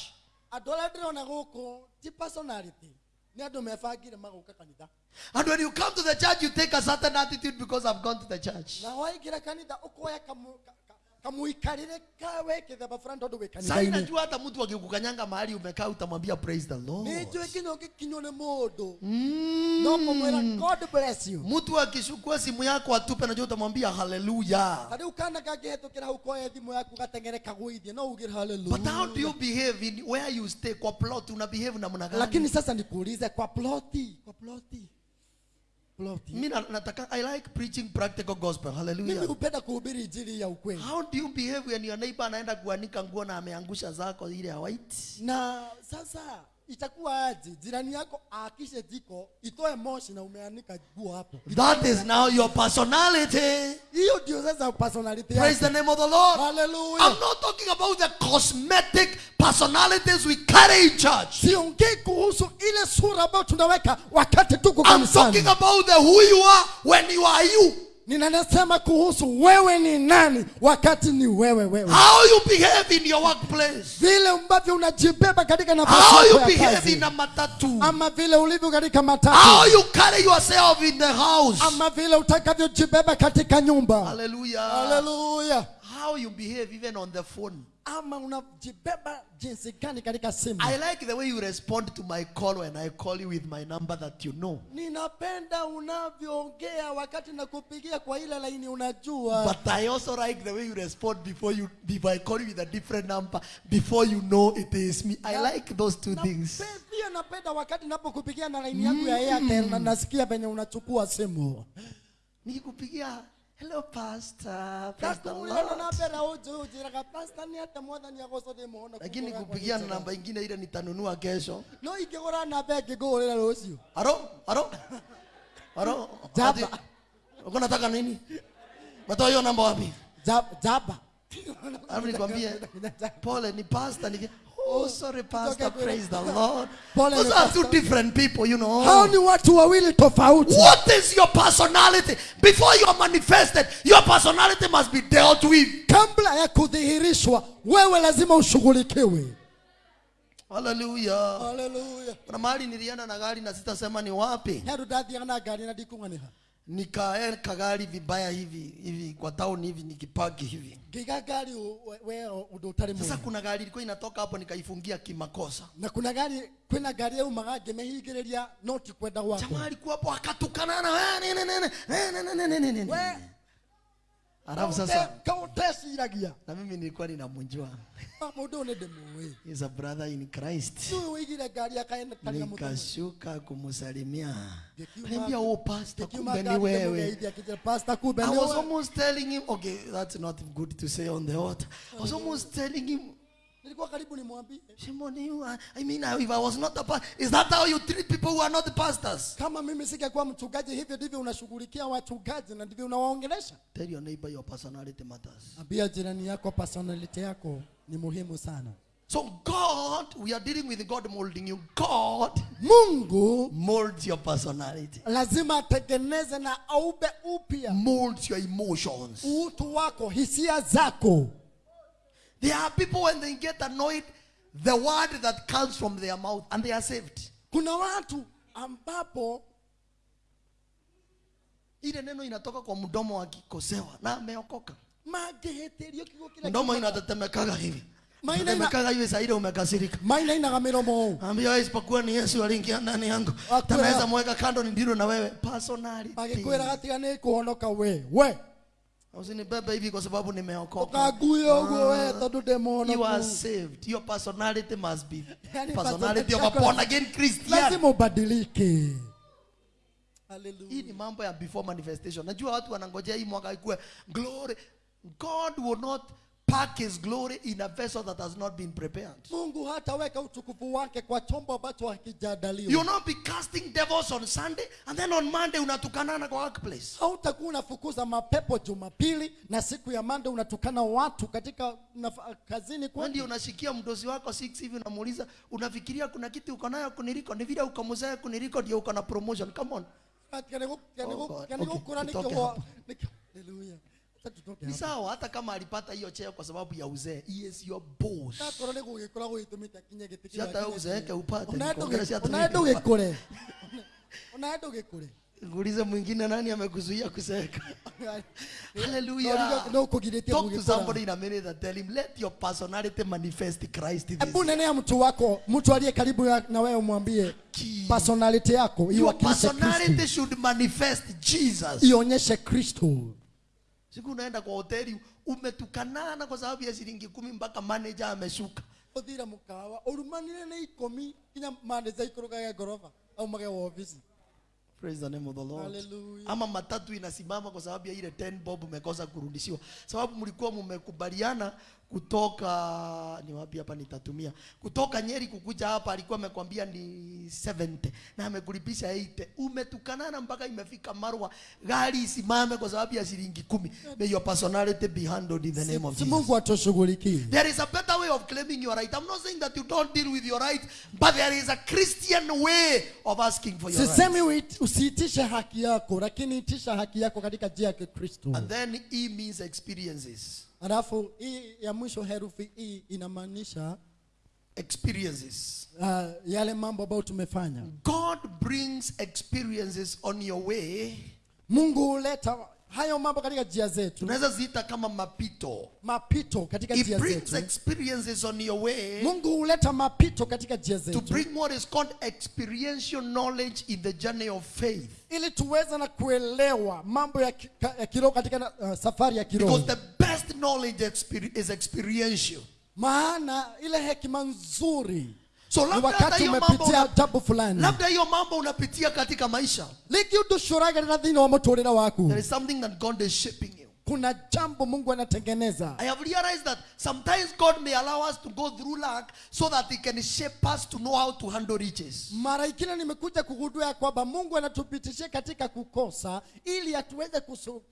andå arä a ndä rona gå kå ti personality nä andå mebangire magåka kanitha And when you come to the church, you take a certain attitude because I've gone to the church. Na waingä ra kanitha å koya kamuikarä re ka wä kä themba fulani tondå wä Sasa kanitha-inä inajua hata mtu akikukanyanga mahali umekaa utamwambia praise the Lord. nijue kinywo nä må ndå Mm. no kå god bless you Mtu akishukua simu yako atupe najua utamwambia haleluya. ta rä u kana kangä hetå kä ra hau koya thimå yaku gatengere kagåithie no ugä But how do you behave in where you stay kwa plot una behave namna gani? lakini sasa nikuulize kwa ploti kwa ploti Mimi nataka I like preaching practical gospel. mimi Hallelujah. hupenda kuhubiri injili ya ukweli How do you behave when your neighbor anaenda kuanika nguo na ameangusha zako ile ya white? na sasa itakuwa aje jirani yako aakishe jiko itoe moshi na umeanika nguo hapo That is now your personality. hiyo ndio sasa personality Praise the name of the Lord. hallelujah I'm not talking about the cosmetic personalities we carry in church. siongei kuhusu ile sura ambayo tunaweka wakati tuko I'm talking about the who you are when you are you. Ninasema kuhusu wewe ni nani wakati ni wewe wewe. How you behave in your workplace? Vile ambavyo unajibeba katika nafasi how you behave in a matatu? Ama vile ulivyo katika matatu. How you carry yourself in the house? Ama vile utakavyojibeba katika nyumba. Hallelujah. Haleluya how you behave even on the phone ama unajibeba jinsi gani katika simu I like the way you respond to my call when I call you with my number that you know. ninapenda unavyoongea wakati nakupigia kwa ile laini unajua But I also like the way you respond before you before I call you with a different number before you know it is me. I like those two Na things. Mm. pia napenda wakati napokupigia na laini yangu ya Airtel na nasikia venye unachukua simu Nikikupigia hello pastor, praise the Kakuulana Lord. Lakini kupigia namba ingine ile nitanunua kesho. no namba rucio Aro, aro. Aro. Jaba. Uko nataka nini? Matoa hiyo namba wapi? Jaba nikwambie pole ni pastor ni Oh, sorry, Pastor. Praise the Lord. Those are two different people, you know. hao ni watu wawili tofauti What is your personality? Before you are manifested, your personality must be dealt with. kabla ya kudhihirishwa wewe lazima ushughulikiwe Hallelujah. haleluya Kuna mahali nilienda na gari na sitasema ni wapi. heru ndathiaga na na ndikung'aniha Nikaeka gari vibaya hivi hivi kwa town hivi nikipaki hivi. Ngiga ngari wewe undu utari mwega. Sasa kuna gari ilikuwa inatoka hapo nikaifungia kimakosa. na kuna gari kwĩna ngari magange ngĩmĩhingĩrĩria no ti kwenda gwako. Jamaa alikuwa hapo akatukana na wewe nene nene nene nene nene nene. Alafu sasa kaũteciragia na mimi nilikuwa ninamjua. ũyũ demo ndĩmũĩ He's a brother in Christ. ngari akaenda tarĩ na mũtũmia nikashuka kumsalimia. Niambia oh pastor kumbe ni wewe. Pastor kumbe ni wewe. I was almost telling him okay that's not good to say on the altar. I was almost telling him nilikuwa karibu nimwambie. I mean if I was not the pastor is that how you treat people who are not pastors? Kama mimi singekuwa mchungaji hivyo ndivyo unashughulikia wachungaji na ndivyo unawaongelesha. Tell your neighbor your personality matters. Ambia jirani yako personality yako ni muhimu sana. So God we are dealing with God molding you. God mungu molds your personality. lazima atengeneze na aube upya. Molds your emotions. Utu wako hisia zako there are people when they get annoyed the word that comes from their mouth and they are saved. Kuna watu ambapo ile neno inatoka kwa mdomo akikosewa na ameokoka. Mageheterio kiugo kila mdomo inatetemekaga hivi. Maina ina- tetemekaga hivi saa ile umekasirika. Maina inaga ũũ ambia wewe isipokuwa ni Yesu aliingia ndani yangu. Akwela. mweka kando ni ndilo na wewe. Personality. Magĩkwĩra gatiga nĩ kũhonoka we. We usinibebe hivi kwa sababu nimeokoka. Ũkanguia ũguo we tondũ ndĩ you are saved. Your personality must be Yani personality of a born again Christian. Lazima ubadilike. Hii ni mambo ya before manifestation. Najua watu wanangojea hii mwaka ikuwe glory. God will not pack his glory in a vessel that has not been prepared. Mungu hataweka utukufu wake kwa chombo ambacho hakijadaliwa. Not be casting devils on sunday and then on monday unatukanana kwa workplace. Hautakuwa unafukuza mapepo jumapili na siku ya Monday unatukana watu katika kazini kwani ndio unashikia mdozi wako 6 hivi unamuuliza unafikiria kuna kitu uko nayo kuniliko ni vile ukamuzea kuniliko ndio uko na promotion. Come on. Oh God. Okay, hapo. ni sawa hata kama alipata hiyo cheo kwa sababu ya uzee he is your boss. Nakorwo nä gå gä koragwo gä tå mä te gä tä uzeeke upate, kå re kå re mwingine nani amekuzuia kuseka. hallelujah. No talk to somebody in a minute and tell him let your personality manifest Christ this nene mtu wako mtu aliye karibu na wewe umwambie personality yako your iwakilishe kristo. personality should manifest Jesus. Ionyeshe kristo siku unaenda kwa hoteli umetukanana kwa sababu ya shilingi kumi mpaka manager ameshuka. Uthira mukawa urumanire na ikomi kinya manager ikå rå gage ngoroba aumage wa ofisi praise the name of the lord. Hallelujah. ama matatu inasimama kwa sababu ya ile 10 bob umekosa kurudishiwa. Sababu mlikuwa mmekubaliana kutoka ni wapi hapa nitatumia kutoka nyeri kukuja hapa alikuwa amekwambia ni 70 na amekulipisha 80 umetukanana mpaka imefika marwa gari isimame kwa sababu ya shilingi kumi may your personality be handled in the name of Jesus mungu atushughulikie There is a better way of claiming your right. I'm not saying that you don't deal with your right, but there is a Christian way of asking for your right. sisemi usiitishe haki yako lakini itisha haki yako katika njia ya kikristo And then E means experiences. Alafu hii ya mwisho herufi hii inamaanisha Experiences. uh, yale mambo ambayo tumefanya God brings experiences on your way. mungu huleta hayo mambo katika njia zetu Tunaweza ziita kama mapito. mapito katika He njia brings zetu experiences on your way mungu huleta mapito katika njia to zetu bring what is called experiential knowledge in the journey of faith. ili tuweze na kuelewa mambo ya, ka- ya kiroho katika uh, safari ya kiroho Because the best knowledge is experiential. maana ile hekima nzuri So ni wakati umepitia jambo fulani. labda hiyo mambo unapitia katika maisha. Liki udushuragarira thĩinĩ wa mũtũrĩre waku there is something that god is shaping you. Kuna jambo mungu anatengeneza. I have realized that sometimes god may allow us to go through lack so that he can shape us to know how to handle riches. Mara ingine nimekuja kugundua ya kwamba mungu anatupitishia katika kukosa ili atuweze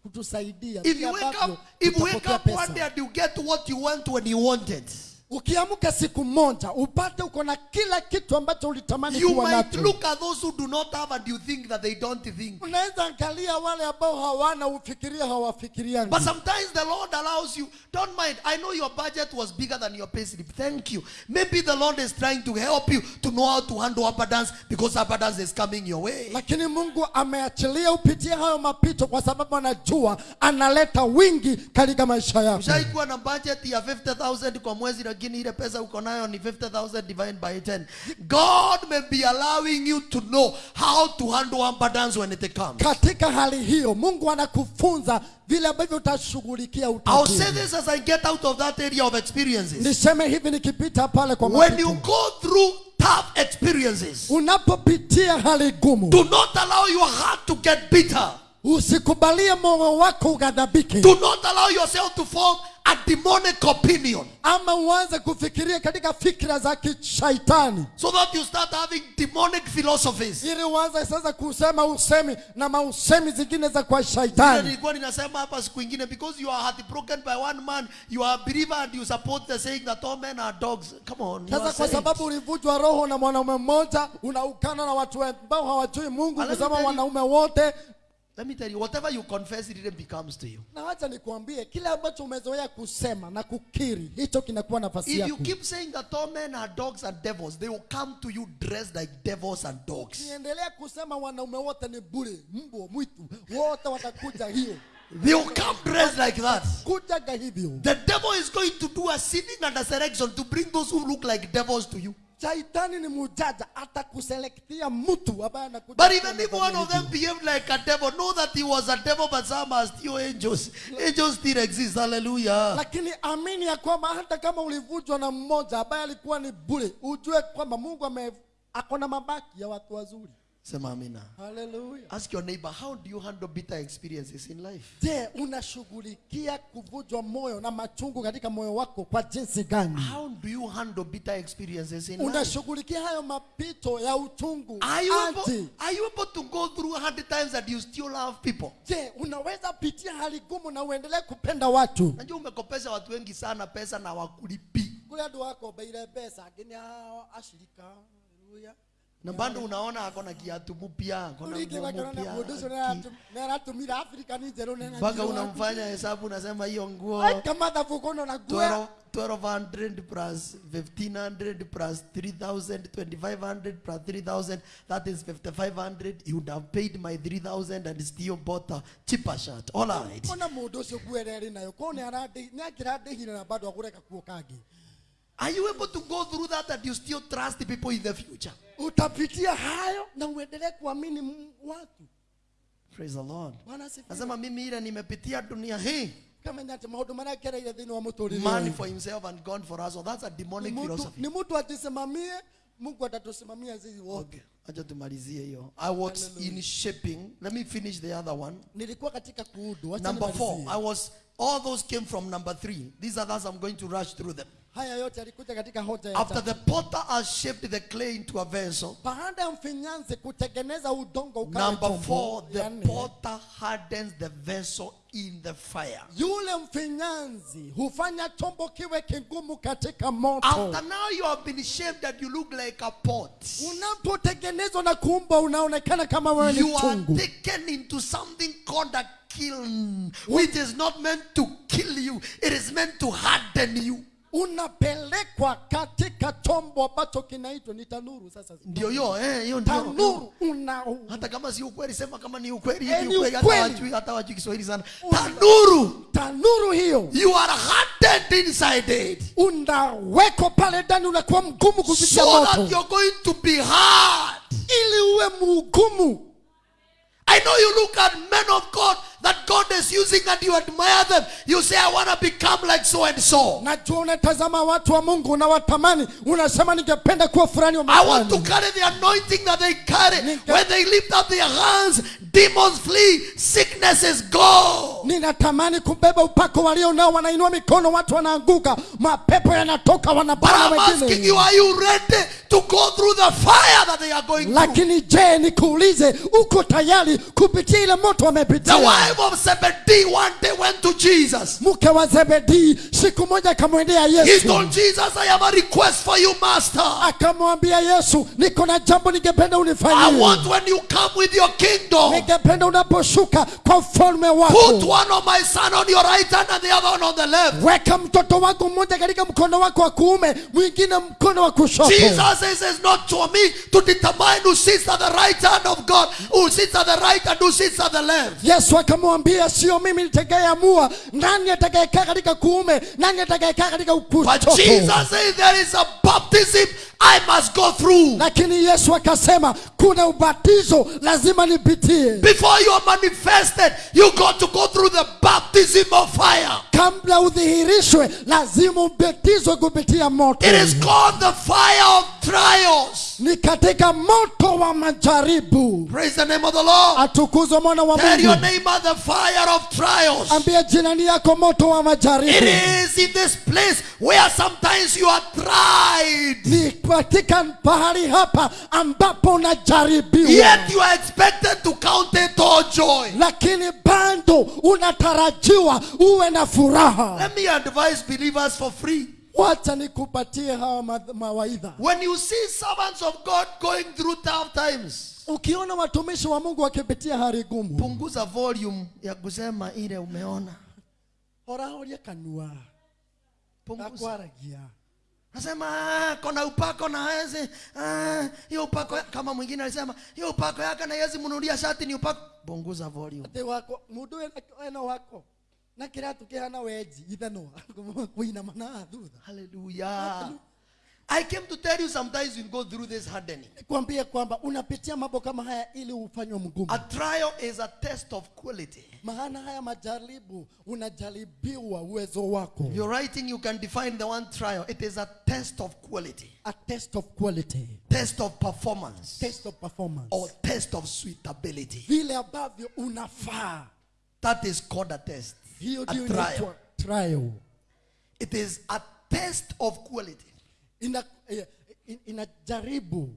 kutusaidia if you wake up if you wake up one day and you get what you want when you wanted ukiamka siku moja upate uko na kila kitu ambacho ulitamani you kuwa might nacho look at those who do not have and you think that they don't think unaweza angalia wale ambao hawana ufikiria hawafikiriani But sometimes the Lord allows you. Don't mind. I know your budget was bigger than your payslip. Thank you. Maybe the Lord is trying to help you to know how to handle abundance because abundance is coming your way. lakini mungu ameachilia upitie hayo mapito kwa sababu anajua analeta wingi katika maisha yako ushaikuwa na budget ya 50000 kwa mwezi lakini ile pesa uko nayo ni 50000 divided by 10 god may be allowing you to know how to handle abundance when it comes. Katika hali hiyo mungu anakufunza vile ambavyo utashughulikia i'll say this as i get out of that area of experiences. Niseme hivi nikipita pale kwa when you go through tough experiences unapopitia hali gumu do not allow your heart to get bitter usikubalie moyo wako ugadhabike do not allow yourself to form a demonic opinion ama uanze kufikiria katika fikra za kishaitani. so that you start having demonic philosophies. Ili uanze sasa kusema usemi na mausemi zingine za kwa shaitani. Nilikuwa ninasema hapa siku ingine because you are heartbroken by one man you are a believer and you support the saying that all men are dogs. Come on sasa kwa sababu ulivujwa roho na mwanaume mmoja unaukana na watu ambao hawajui mungu kusema wanaume wote let me tell you whatever you confess it becomes to you. Na wacha nikuambie kile ambacho umezoea kusema na kukiri hicho kinakuwa nafasi if you keep saying that all men are dogs and devils they will come to you dressed like devils and dogs. Niendelea kusema wanaume wote ni bure mbwa mwitu wote watakuja hiyo. They will come dressed like that. Kujaga hivyo. The devil is going to do a sinning and a selection to bring those who look like devils to you shaitani ni mujaja atakuselektia mtu ambaye anakuja But even if one of them behaved like a devil, know that he was a devil, but some are still angels. Angels still exist. Hallelujah. lakini amini ya kwamba hata kama ulivujwa na mmoja ambaye alikuwa ni bure ujue kwamba mungu ame akona mabaki ya watu wazuri Sema amina. Hallelujah. Ask your neighbor, how do you handle bitter experiences in life? je unashughulikia kuvunjwa moyo na machungu katika moyo wako kwa jinsi gani How do you handle bitter experiences in life? unashughulikia hayo mapito ya uchungu Are you, able, are you able to go through a hundred times and you still love people? je unaweza pitia hali gumu na uendelee kupenda watu Najua umekopesha watu wengi sana pesa na wakulipi. kule watu wako beile pesa, lakini hao ashirika haleluya Na bado unaona ako na kiatu mpya, mpya. Mpaka unamfanya hesabu unasema hiyo nguo. Kamathabu kono na guo 12 1200 plus 1500 plus 3000 2500 plus 3000 that is 5500 you would have paid my 3000 and still bought a cheaper shirt. All right. Ona mundu ucio ĩrĩ nayo. Ko nĩakĩrandĩhire na bado agũreka kuo kangi are you able to go through that and you still trust the people in the future? Utapitia hayo na uendelee kuamini watu praise the lord. Nasema mimi ile nimepitia dunia hii. Man for himself and god for us. So that's a Ni demonic philosophy. ni mtu ajisimamie mungu atatusimamia sisi wote. Okay. Acha tumalizie hiyo. I was in shaping let me finish the other one. Nilikuwa katika kuudu. Number four. i was all those came from number three. These others i'm going to rush through them haya yote yalikuja katika hoja ya after the potter has shaped the clay into a vessel baada ya mfinyanzi kutengeneza udongo ukawa number chombo, four the nne, potter hardens the vessel in the fire. yule mfinyanzi hufanya chombo kiwe kigumu katika moto. After now you have been shaped that you look like a pot. Unapotengenezwa na kuumbwa unaonekana kama wewe ni you are taken into something called a kiln which is not meant to kill you. It is meant to harden you unapelekwa katika chombo ambacho kinaitwa ni tanuru. Sasa ndio hiyo eh hiyo ndio. Tanuru una hata kama si ukweli sema kama ni ukweli hivi ni ukweli hata wajui hata wajui Kiswahili sana. Tanuru! tanuru hiyo. You are hardened inside it. Unawekwa pale ndani unakuwa mgumu kupitia so that moto. you're going to be hard. Ili uwe mgumu. I know you look at men of God that God is using and you admire them. You say, I want to become like so and so. najua unatazama watu wa mungu unawatamani unasema ningependa kuwa fulani wa I want to carry the anointing that they carry. When they lift up their hands, demons flee, sicknesses go. ninatamani kubeba upako walio nao wanainua mikono watu wanaanguka mapepo yanatoka But wanapana I'm asking wengine you, are you ready to go through the fire that they are going through? lakini je nikuulize uko tayari kupitia ile moto The wamepitia wife of Zebedee one day went to Jesus. mke wa zebedii siku moja akamwendea He told Jesus, I have a request for you, Master. akamwambia yesu niko na jambo ningependa I unifanyie want when you come with your kingdom, ningependa unaposhuka kwa ufalme put wako one of my son on your right hand and the other one on the left. weka mtoto wako mmoja katika mkono wako wa kuume mwingine mkono wa kushoto Jesus says it's not for me to determine who sits at the right hand of God, who sits at the right and who sits at the left. yesu akamwambia sio mimi nitakayeamua. Nani atakayekaa katika kuume? Nani atakayekaa katika But kushoto? Jesus said there is a baptism I must go through. lakini yesu akasema kuna ubatizo lazima nipitie. Before you are manifested, you got to go through the baptism of fire. kabla udhihirishwe lazima ubatizwe kupitia moto. It is called the fire of trials. ni katika moto wa majaribu Praise the name of the Lord. atukuzwe mwana wa Tell your mungu neighbor the fire of trials. ambia jirani yako moto wa majaribu. It is in this place where sometimes you are tried. ni katika pahali hapa ambapo unajaribiwa Yet you are expected to count it all joy. lakini bado unatarajiwa uwe na furaha Let me advise believers for free. Wacha nikupatie hawa mawaidha When you see servants of God going through tough times, ukiona watumishi wa mungu wakipitia hali gumu punguza volume ya kusema ile umeona. horahoria kanua Punguza. gakwaragia Nasema "Ah, kona upako na hezi ah, hiyo upako kama mwingine alisema hiyo upako yake na hezi mnunulia shati ni upako. Punguza volume. ati wako mundu ena wako na kiratu kihana weji ithano kuinama na thutha. I came to tell you sometimes you go through this hardening. kuambia kwamba unapitia mambo kama haya ili ufanywe mgumu A trial is a test of quality. maana haya majaribu unajaribiwa uwezo wako Your writing, you can define the one trial. It is a test of quality, a test of quality test of performance, test of performance or test of suitability. vile ambavyo unafaa That is called a test. Hiyo ndio trial. inaitwa trial It is a test of quality. ina eh, in- inajaribu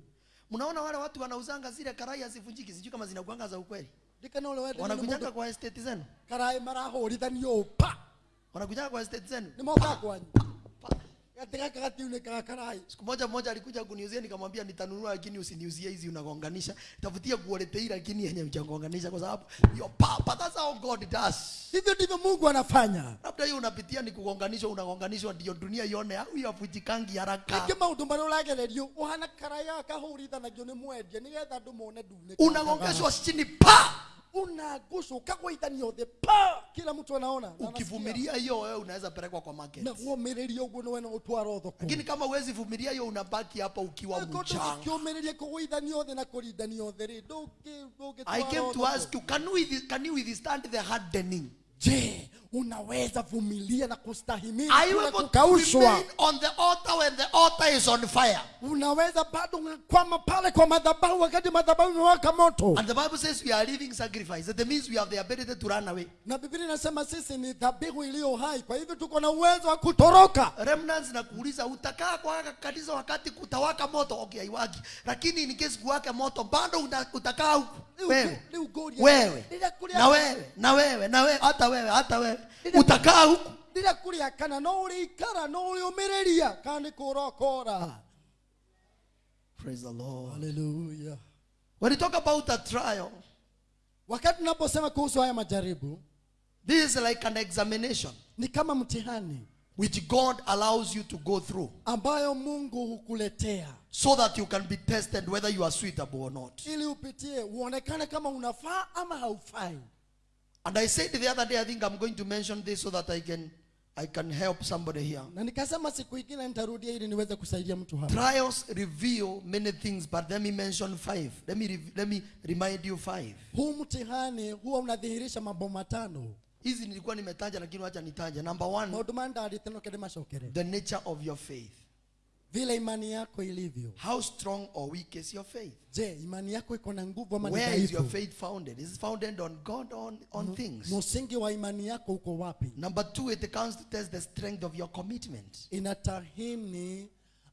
Mnaona wale watu wanauzanga zile karai hazivunjiki, sijui kama zinakuanga za ukweli. Wanakujanga kwa estate zenu, karai marahũrithanio pa wanakujanga kwa estate zenu. Nimoka kwanyu Siku moja mmoja alikuja kuniuzia, nikamwambia nitanunua, lakini usiniuzie hizi unagonganisha, tafutia quality lakini yenye uchagonganisha, kwa sababu your papa, that's how God does. hivyo ndivyo mungu anafanya. Labda hiyo unapitia ni kugonganishwa unagonganishwa ndio dunia ione huyu avujikangi haraka? Ingĩ maũndũ marĩa ũragererio ũhana karaya akahũrithanagio nĩ mwendia nĩgetha andũ mone ndune unagongeshwa chini pa unagushwa ukagwaithanio thĩ pa! Kila mtu anaona ukivumilia hiyo wewe unaweza pelekwa kwa market. Na guomĩrĩria uguo ni wena thoko lakini kama uwezi vumilia hiyo unabaki hapa ukiwa mchanga. na ri ndungi ndungi I came to ask you can we can you withstand the hardening? Je unaweza vumilia na kustahimili bila kukaushwa. on the altar when the altar is on fire? unaweza bado kwama pale kwa madhabahu wakati madhabahu imewaka moto. And the Bible says we are living sacrifice. That means we have the ability to run away. na biblia inasema sisi ni dhabihu iliyo hai. Kwa hivyo tuko na uwezo wa kutoroka. Remnants na kuuliza utakaa kwa kanisa wakati kutawaka moto? Okay haiwaki lakini in case kuwaka moto bado utakaa huku. Wewe. wewe. na wewe. Na wewe. Na wewe. Hata wewe. Hata wewe utakaa huku. Ndire kuria kana no ũrĩikara no ũrĩũmĩrĩria kana nĩ kũrokora praise the lord. Haleluya when you talk about a trial. Wakati tunaposema kuhusu haya majaribu this is like an examination ni kama mtihani which god allows you to go through ambayo mungu hukuletea. so that you can be tested whether you are suitable or not. Ili upitie uonekane kama unafaa ama haufai and i said the other day i think i'm going to mention this so that i can i can help somebody here na nikasema siku ingine nitarudia ili niweze kusaidia mtu hapa Trials reveal many things, but let me mention five. Let me let me remind you five. huu mtihani huwa unadhihirisha mambo matano Hizi nilikuwa nimetaja lakini wacha nitaje. Number one, maundu macokere the nature of your faith. Vile imani yako ilivyo How strong or weak is your faith? je imani yako iko na nguvu ama Where is your faith founded? Is it founded on God or on, on things? msingi wa imani yako uko wapi Number two, it counts to test the strength of your commitment. inatahini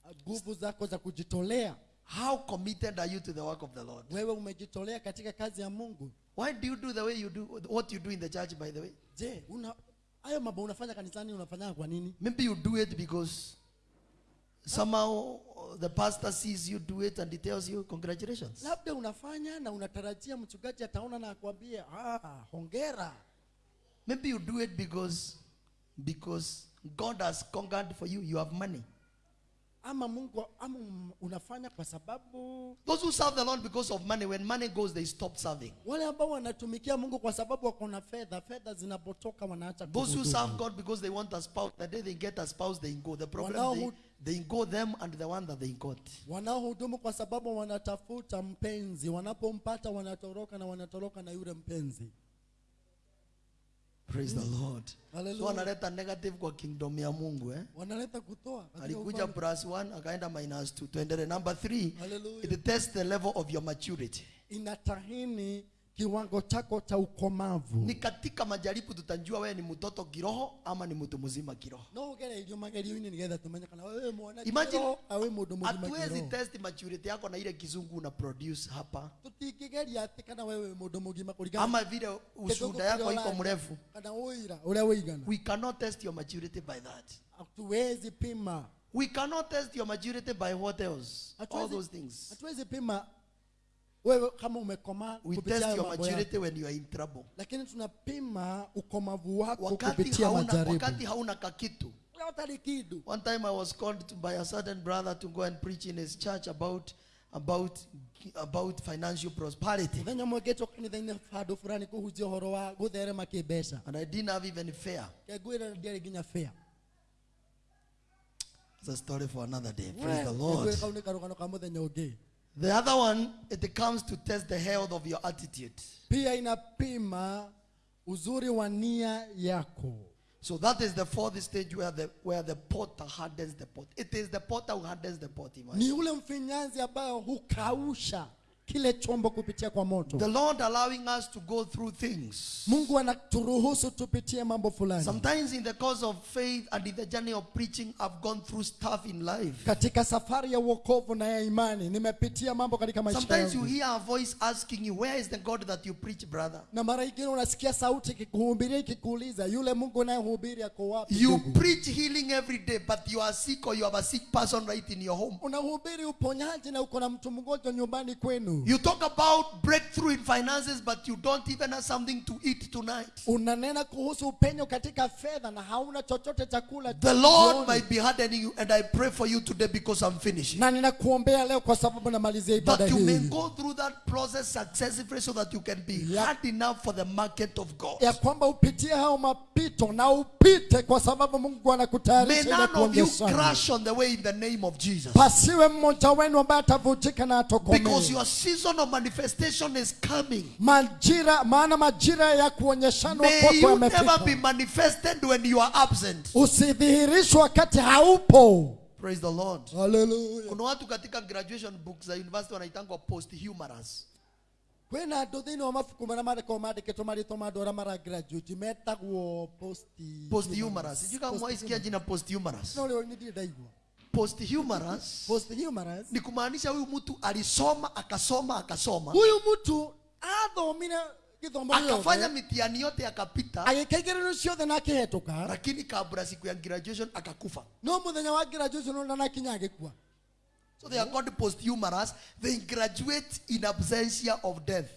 uh, nguvu zako za kujitolea How committed are you to the work of the Lord? wewe umejitolea katika kazi ya mungu Why do you do the way you do what you do in the church, by the way? je una hayo mambo unafanya kanisani unafanya kwa nini Maybe you do it because somehow the pastor sees you do it and he tells you, Congratulations. labda unafanya na unatarajia mchungaji ataona na akwambie ah, hongera Maybe you do it because because God has conquered for you. You have money. ama mungu ama unafanya kwa sababu Those who serve the Lord because of money, when money goes, they stop serving. wale ambao wanatumikia mungu kwa sababu wako na fedha fedha zinapotoka wanaacha Those who serve God because they want a spouse, the day they get a spouse, they go. The problem they, they go them and the one that they got. wanaohudumu kwa sababu wanatafuta mpenzi wanapompata wanatoroka na wanatoroka na yule mpenzi Praise the Lord. Hallelujah. So analeta negative kwa kingdom ya Mungu eh? wanaleta kutoa alikuja plus 1 akaenda minus 2. tuendelee number 3. Hallelujah. it tests the level of your maturity inatahini kiwango chako cha ukomavu. Ni katika majaribu tutajua wewe ni mtoto kiroho ama ni mtu mzima kiroho. No nĩgetha tumenye kana wewe mwana kiroho, awe mũndũ mũgima hatuwezi kiroho. test maturity yako na ile kizungu una produce hapa. Kana wewe mtu mzima kuligana. ama vile ushuda ushuhuda yako iko mrefu. Kana uira ule uigana. we cannot test your maturity by that. Hatuwezi pima. We cannot test your maturity by what else? All those things. hatuwezi pima wewe kama umekomaa we test your maturity when you are in trouble. Lakini tunapima ukomavu wako wakati kupitia hauna, majaribu. wakati hauna kakitu. One time I was called by a certain brother to go and preach in his church about about about financial prosperity. mũthenya ũmwe ngĩtwo kanitha-inĩ handũ fulani kũhunjia ũhoro wa gũtherema kĩmbeca And I didn't have even fair. Ngĩngwĩra ndiarĩ nginya fea It's a story for another day. Praise the Lord. Kau nĩ karũgano ka mũthenya ũngĩ The other one, it comes to test the health of your attitude. pia inapima uzuri wa nia yako So that is the fourth stage where the where the potter hardens the pot. It is the potter who hardens the pot. ni ule mfinyanzi ambayo hukausha kile chombo kupitia kwa moto The Lord allowing us to go through things. mungu anaturuhusu tupitie mambo fulani Sometimes in the course of faith and in the journey of preaching, I've gone through stuff in life. katika safari ya uokovu na ya imani nimepitia mambo katika maisha Sometimes you hear a voice asking you, Where is the God that you preach, brother? na mara ingine unasikia sauti ikikuhubiria ikikuuliza yule mungu unayehubiri ako wapi You preach healing every day, but you are sick or you have a sick person right in your home. unahubiri uponyaji na uko na mtu mgonjwa nyumbani kwenu You talk about breakthrough in finances, but you don't even have something to eat tonight. unanena kuhusu upenyo katika fedha na hauna chochote cha kula The Lord might be hardening you, and I pray for you today because I'm finishing. na ninakuombea leo kwa sababu namalizia ibada That you may go through that process successfully so that you can be Yeah. hard enough for the market of God. ya kwamba upitie hao mapito na upite kwa sababu mungu anakutayarisha ili none of you crash on the way in the name of Jesus. pasiwe mmoja wenu ambaye atavujika na Because you are season of manifestation is coming. majira maana majira ya kuonyeshana kwako yamefika. May you never be manifested when you are absent. usidhihirishwe wakati haupo Praise the Lord. Hallelujah. Kuna watu katika graduation books za university wanaitangwa post-humorous. kwina andå thä inä wa mabuku mara mara kwa mara two mara ma andå mara a maragraduate metagwo post- Post-humorous. Sijui kama mwaisikia jina post-humorous. No, leo ndirĩ ndaigua Post-humorous. ni kumaanisha huyu mtu alisoma akasoma akasoma. Huyu mtu athomire akafanya mitiani mitihani yote akapita. Agĩka ciothe na akĩhetũka lakini kabla siku ya graduation akakufa. No muthenya wa graduation ndanakinya agikua. so they are called post-humorous they graduate in absentia of death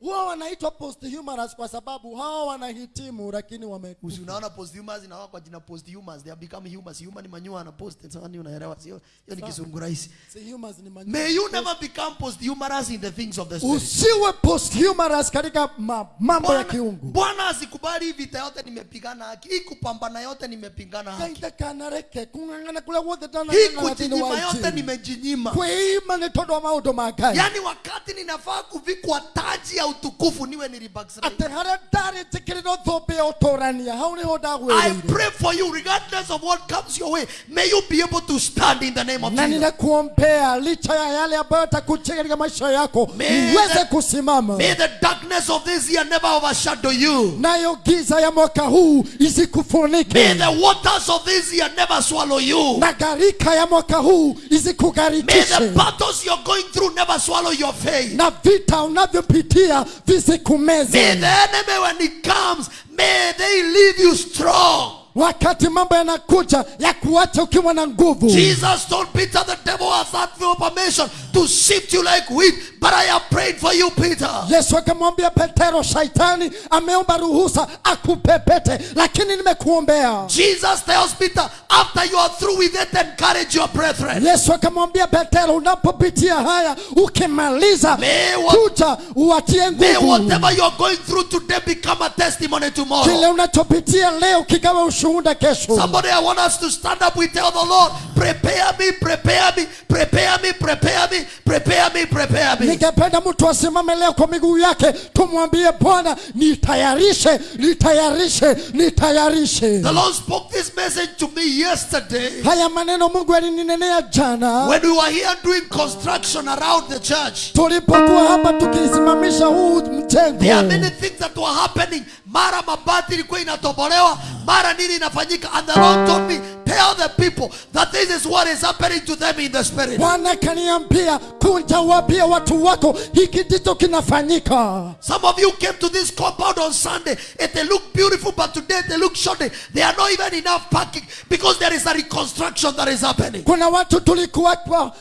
huwa wanaitwa post-humorous kwa sababu hawa wanahitimu lakini Usi unaona post-humorous inawa kwa jina post-humorous they have become humans human ni manyua na post sasa ni unaelewa sio? Hiyo ni kizungu rahisi. Si humans ni manyua may you never become post-humorous in the things of the spirit. Usiwe post-humorous katika ma, mambo ya kiungu. Bwana asikubali vita yote nimepigana haki hii kupambana yote nimepigana haki. Kaita kanareke kung'ang'ana kula wote tana hii kujinyima yote nimejinyima. Kwa hii maneno wa maudo magai yani wakati ninafaa kuvikwa taji ya utukufu niwe nili backslide. atĩ harĩa ndarĩtĩkĩrĩra thũmbĩ ya ũtũrania hau nĩho I ndagwĩrĩire pray for you, regardless of what comes your way. May you be able to stand in the name of na Jesus. ninakuombea licha ya yale ambayo katika maisha yako May uweze the- kusimama May the darkness of this year never overshadow you. nayo giza ya mwaka huu May isikufunike the waters of this year never swallow you. na gharika ya mwaka huu May the isikugharikishe battles you're going through never swallow your faith. na vita unavyopitia May visikumeze the enemy, when he comes, may they leave you strong. Wakati mambo yanakuja ya kuacha ukiwa na nguvu. Jesus told Peter, the devil has had no permission to shift you like wheat, but I have prayed for you, Peter. yesu akamwambia petero shaitani ameomba ruhusa akupepete lakini nimekuombea. Jesus tells Peter, after you are through with it, encourage your brethren. yesu akamwambia petero unapopitia haya ukimaliza May kuja uwatie May nguvu. whatever you're going through today become a testimony tomorrow. Kile unachopitia leo kikawa ushuhuda kesho Somebody, I want us to stand up. We tell the Lord, prepare me, prepare me, prepare me, prepare me, prepare me, prepare me. ningependa mtu asimame leo kwa miguu yake tumwambie bwana nitayarishe nitayarishe nitayarishe The Lord spoke this message to me yesterday haya maneno mungu alininenea jana when we were here doing construction around the church. tulipokuwa hapa tukisimamisha huu There are many things that were happening. Mara mabati ilikuwa inatobolewa, mara nini inafanyika. And the Lord told me, tell the people that this is what is happening to them in the spirit. bwana kaniambia kunja wapia watu wako hiki ndicho kinafanyika Some of you came to this compound on Sunday. and they look beautiful, but today they look shoddy. They are not even enough parking because there is a reconstruction that is happening. kuna watu tulikuwa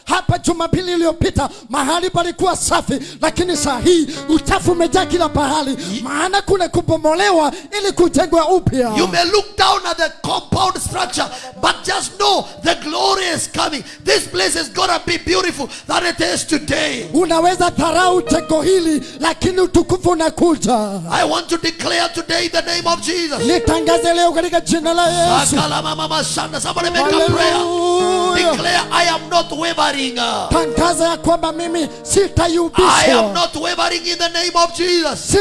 hapa jumapili iliyopita mahali palikuwa safi lakini saa hii uchafu umejaa kila pahali maana kuna kubomolewa ili kujengwa upya You may look down at the compound structure, but just know the glory is coming. This place is gonna be beautiful than it is today. unaweza dharau jengo hili lakini utukufu unakuja I want to declare today the name of Jesus. nitangaze leo katika jina la yesu. Somebody make a prayer. Declare, I am not wavering. tangaza ya kwamba mimi I am not wavering in the name of Jesus.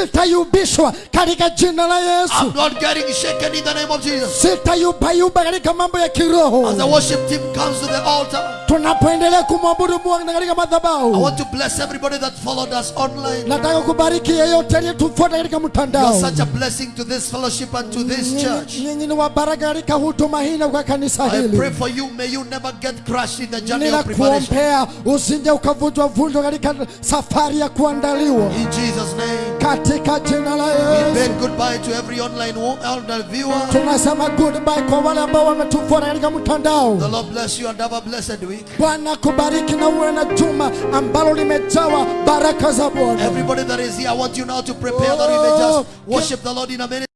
katika jina la I'm not getting shaken in the name of Jesus. sitayubayuba katika mambo ya kiroho As the worship team comes to the altar, tunapoendelea kumwabudu Mungu katika I want to bless everybody that followed us online. nataka kubariki yeyote aliyetufuata katika You're mtandao such a blessing to this fellowship and to this church. Nyinyi- ni wabaraka katika huduma hii na kwa kanisa I pray for you. May you never get crushed in the journey of preparation. usije ukavunjwa vunjwa katika safari ya kuandaliwa In Jesus' name. katika jina la We bid goodbye to every online online viewer. tunasema goodbye kwa wale ambao wametufuata katika mtandao The Lord bless you and have a blessed week. bwana kubariki na uwe na juma ambalo limejawa baraka za bwana Everybody that is here, I want you now to prepare that we may just worship the Lord in a minute.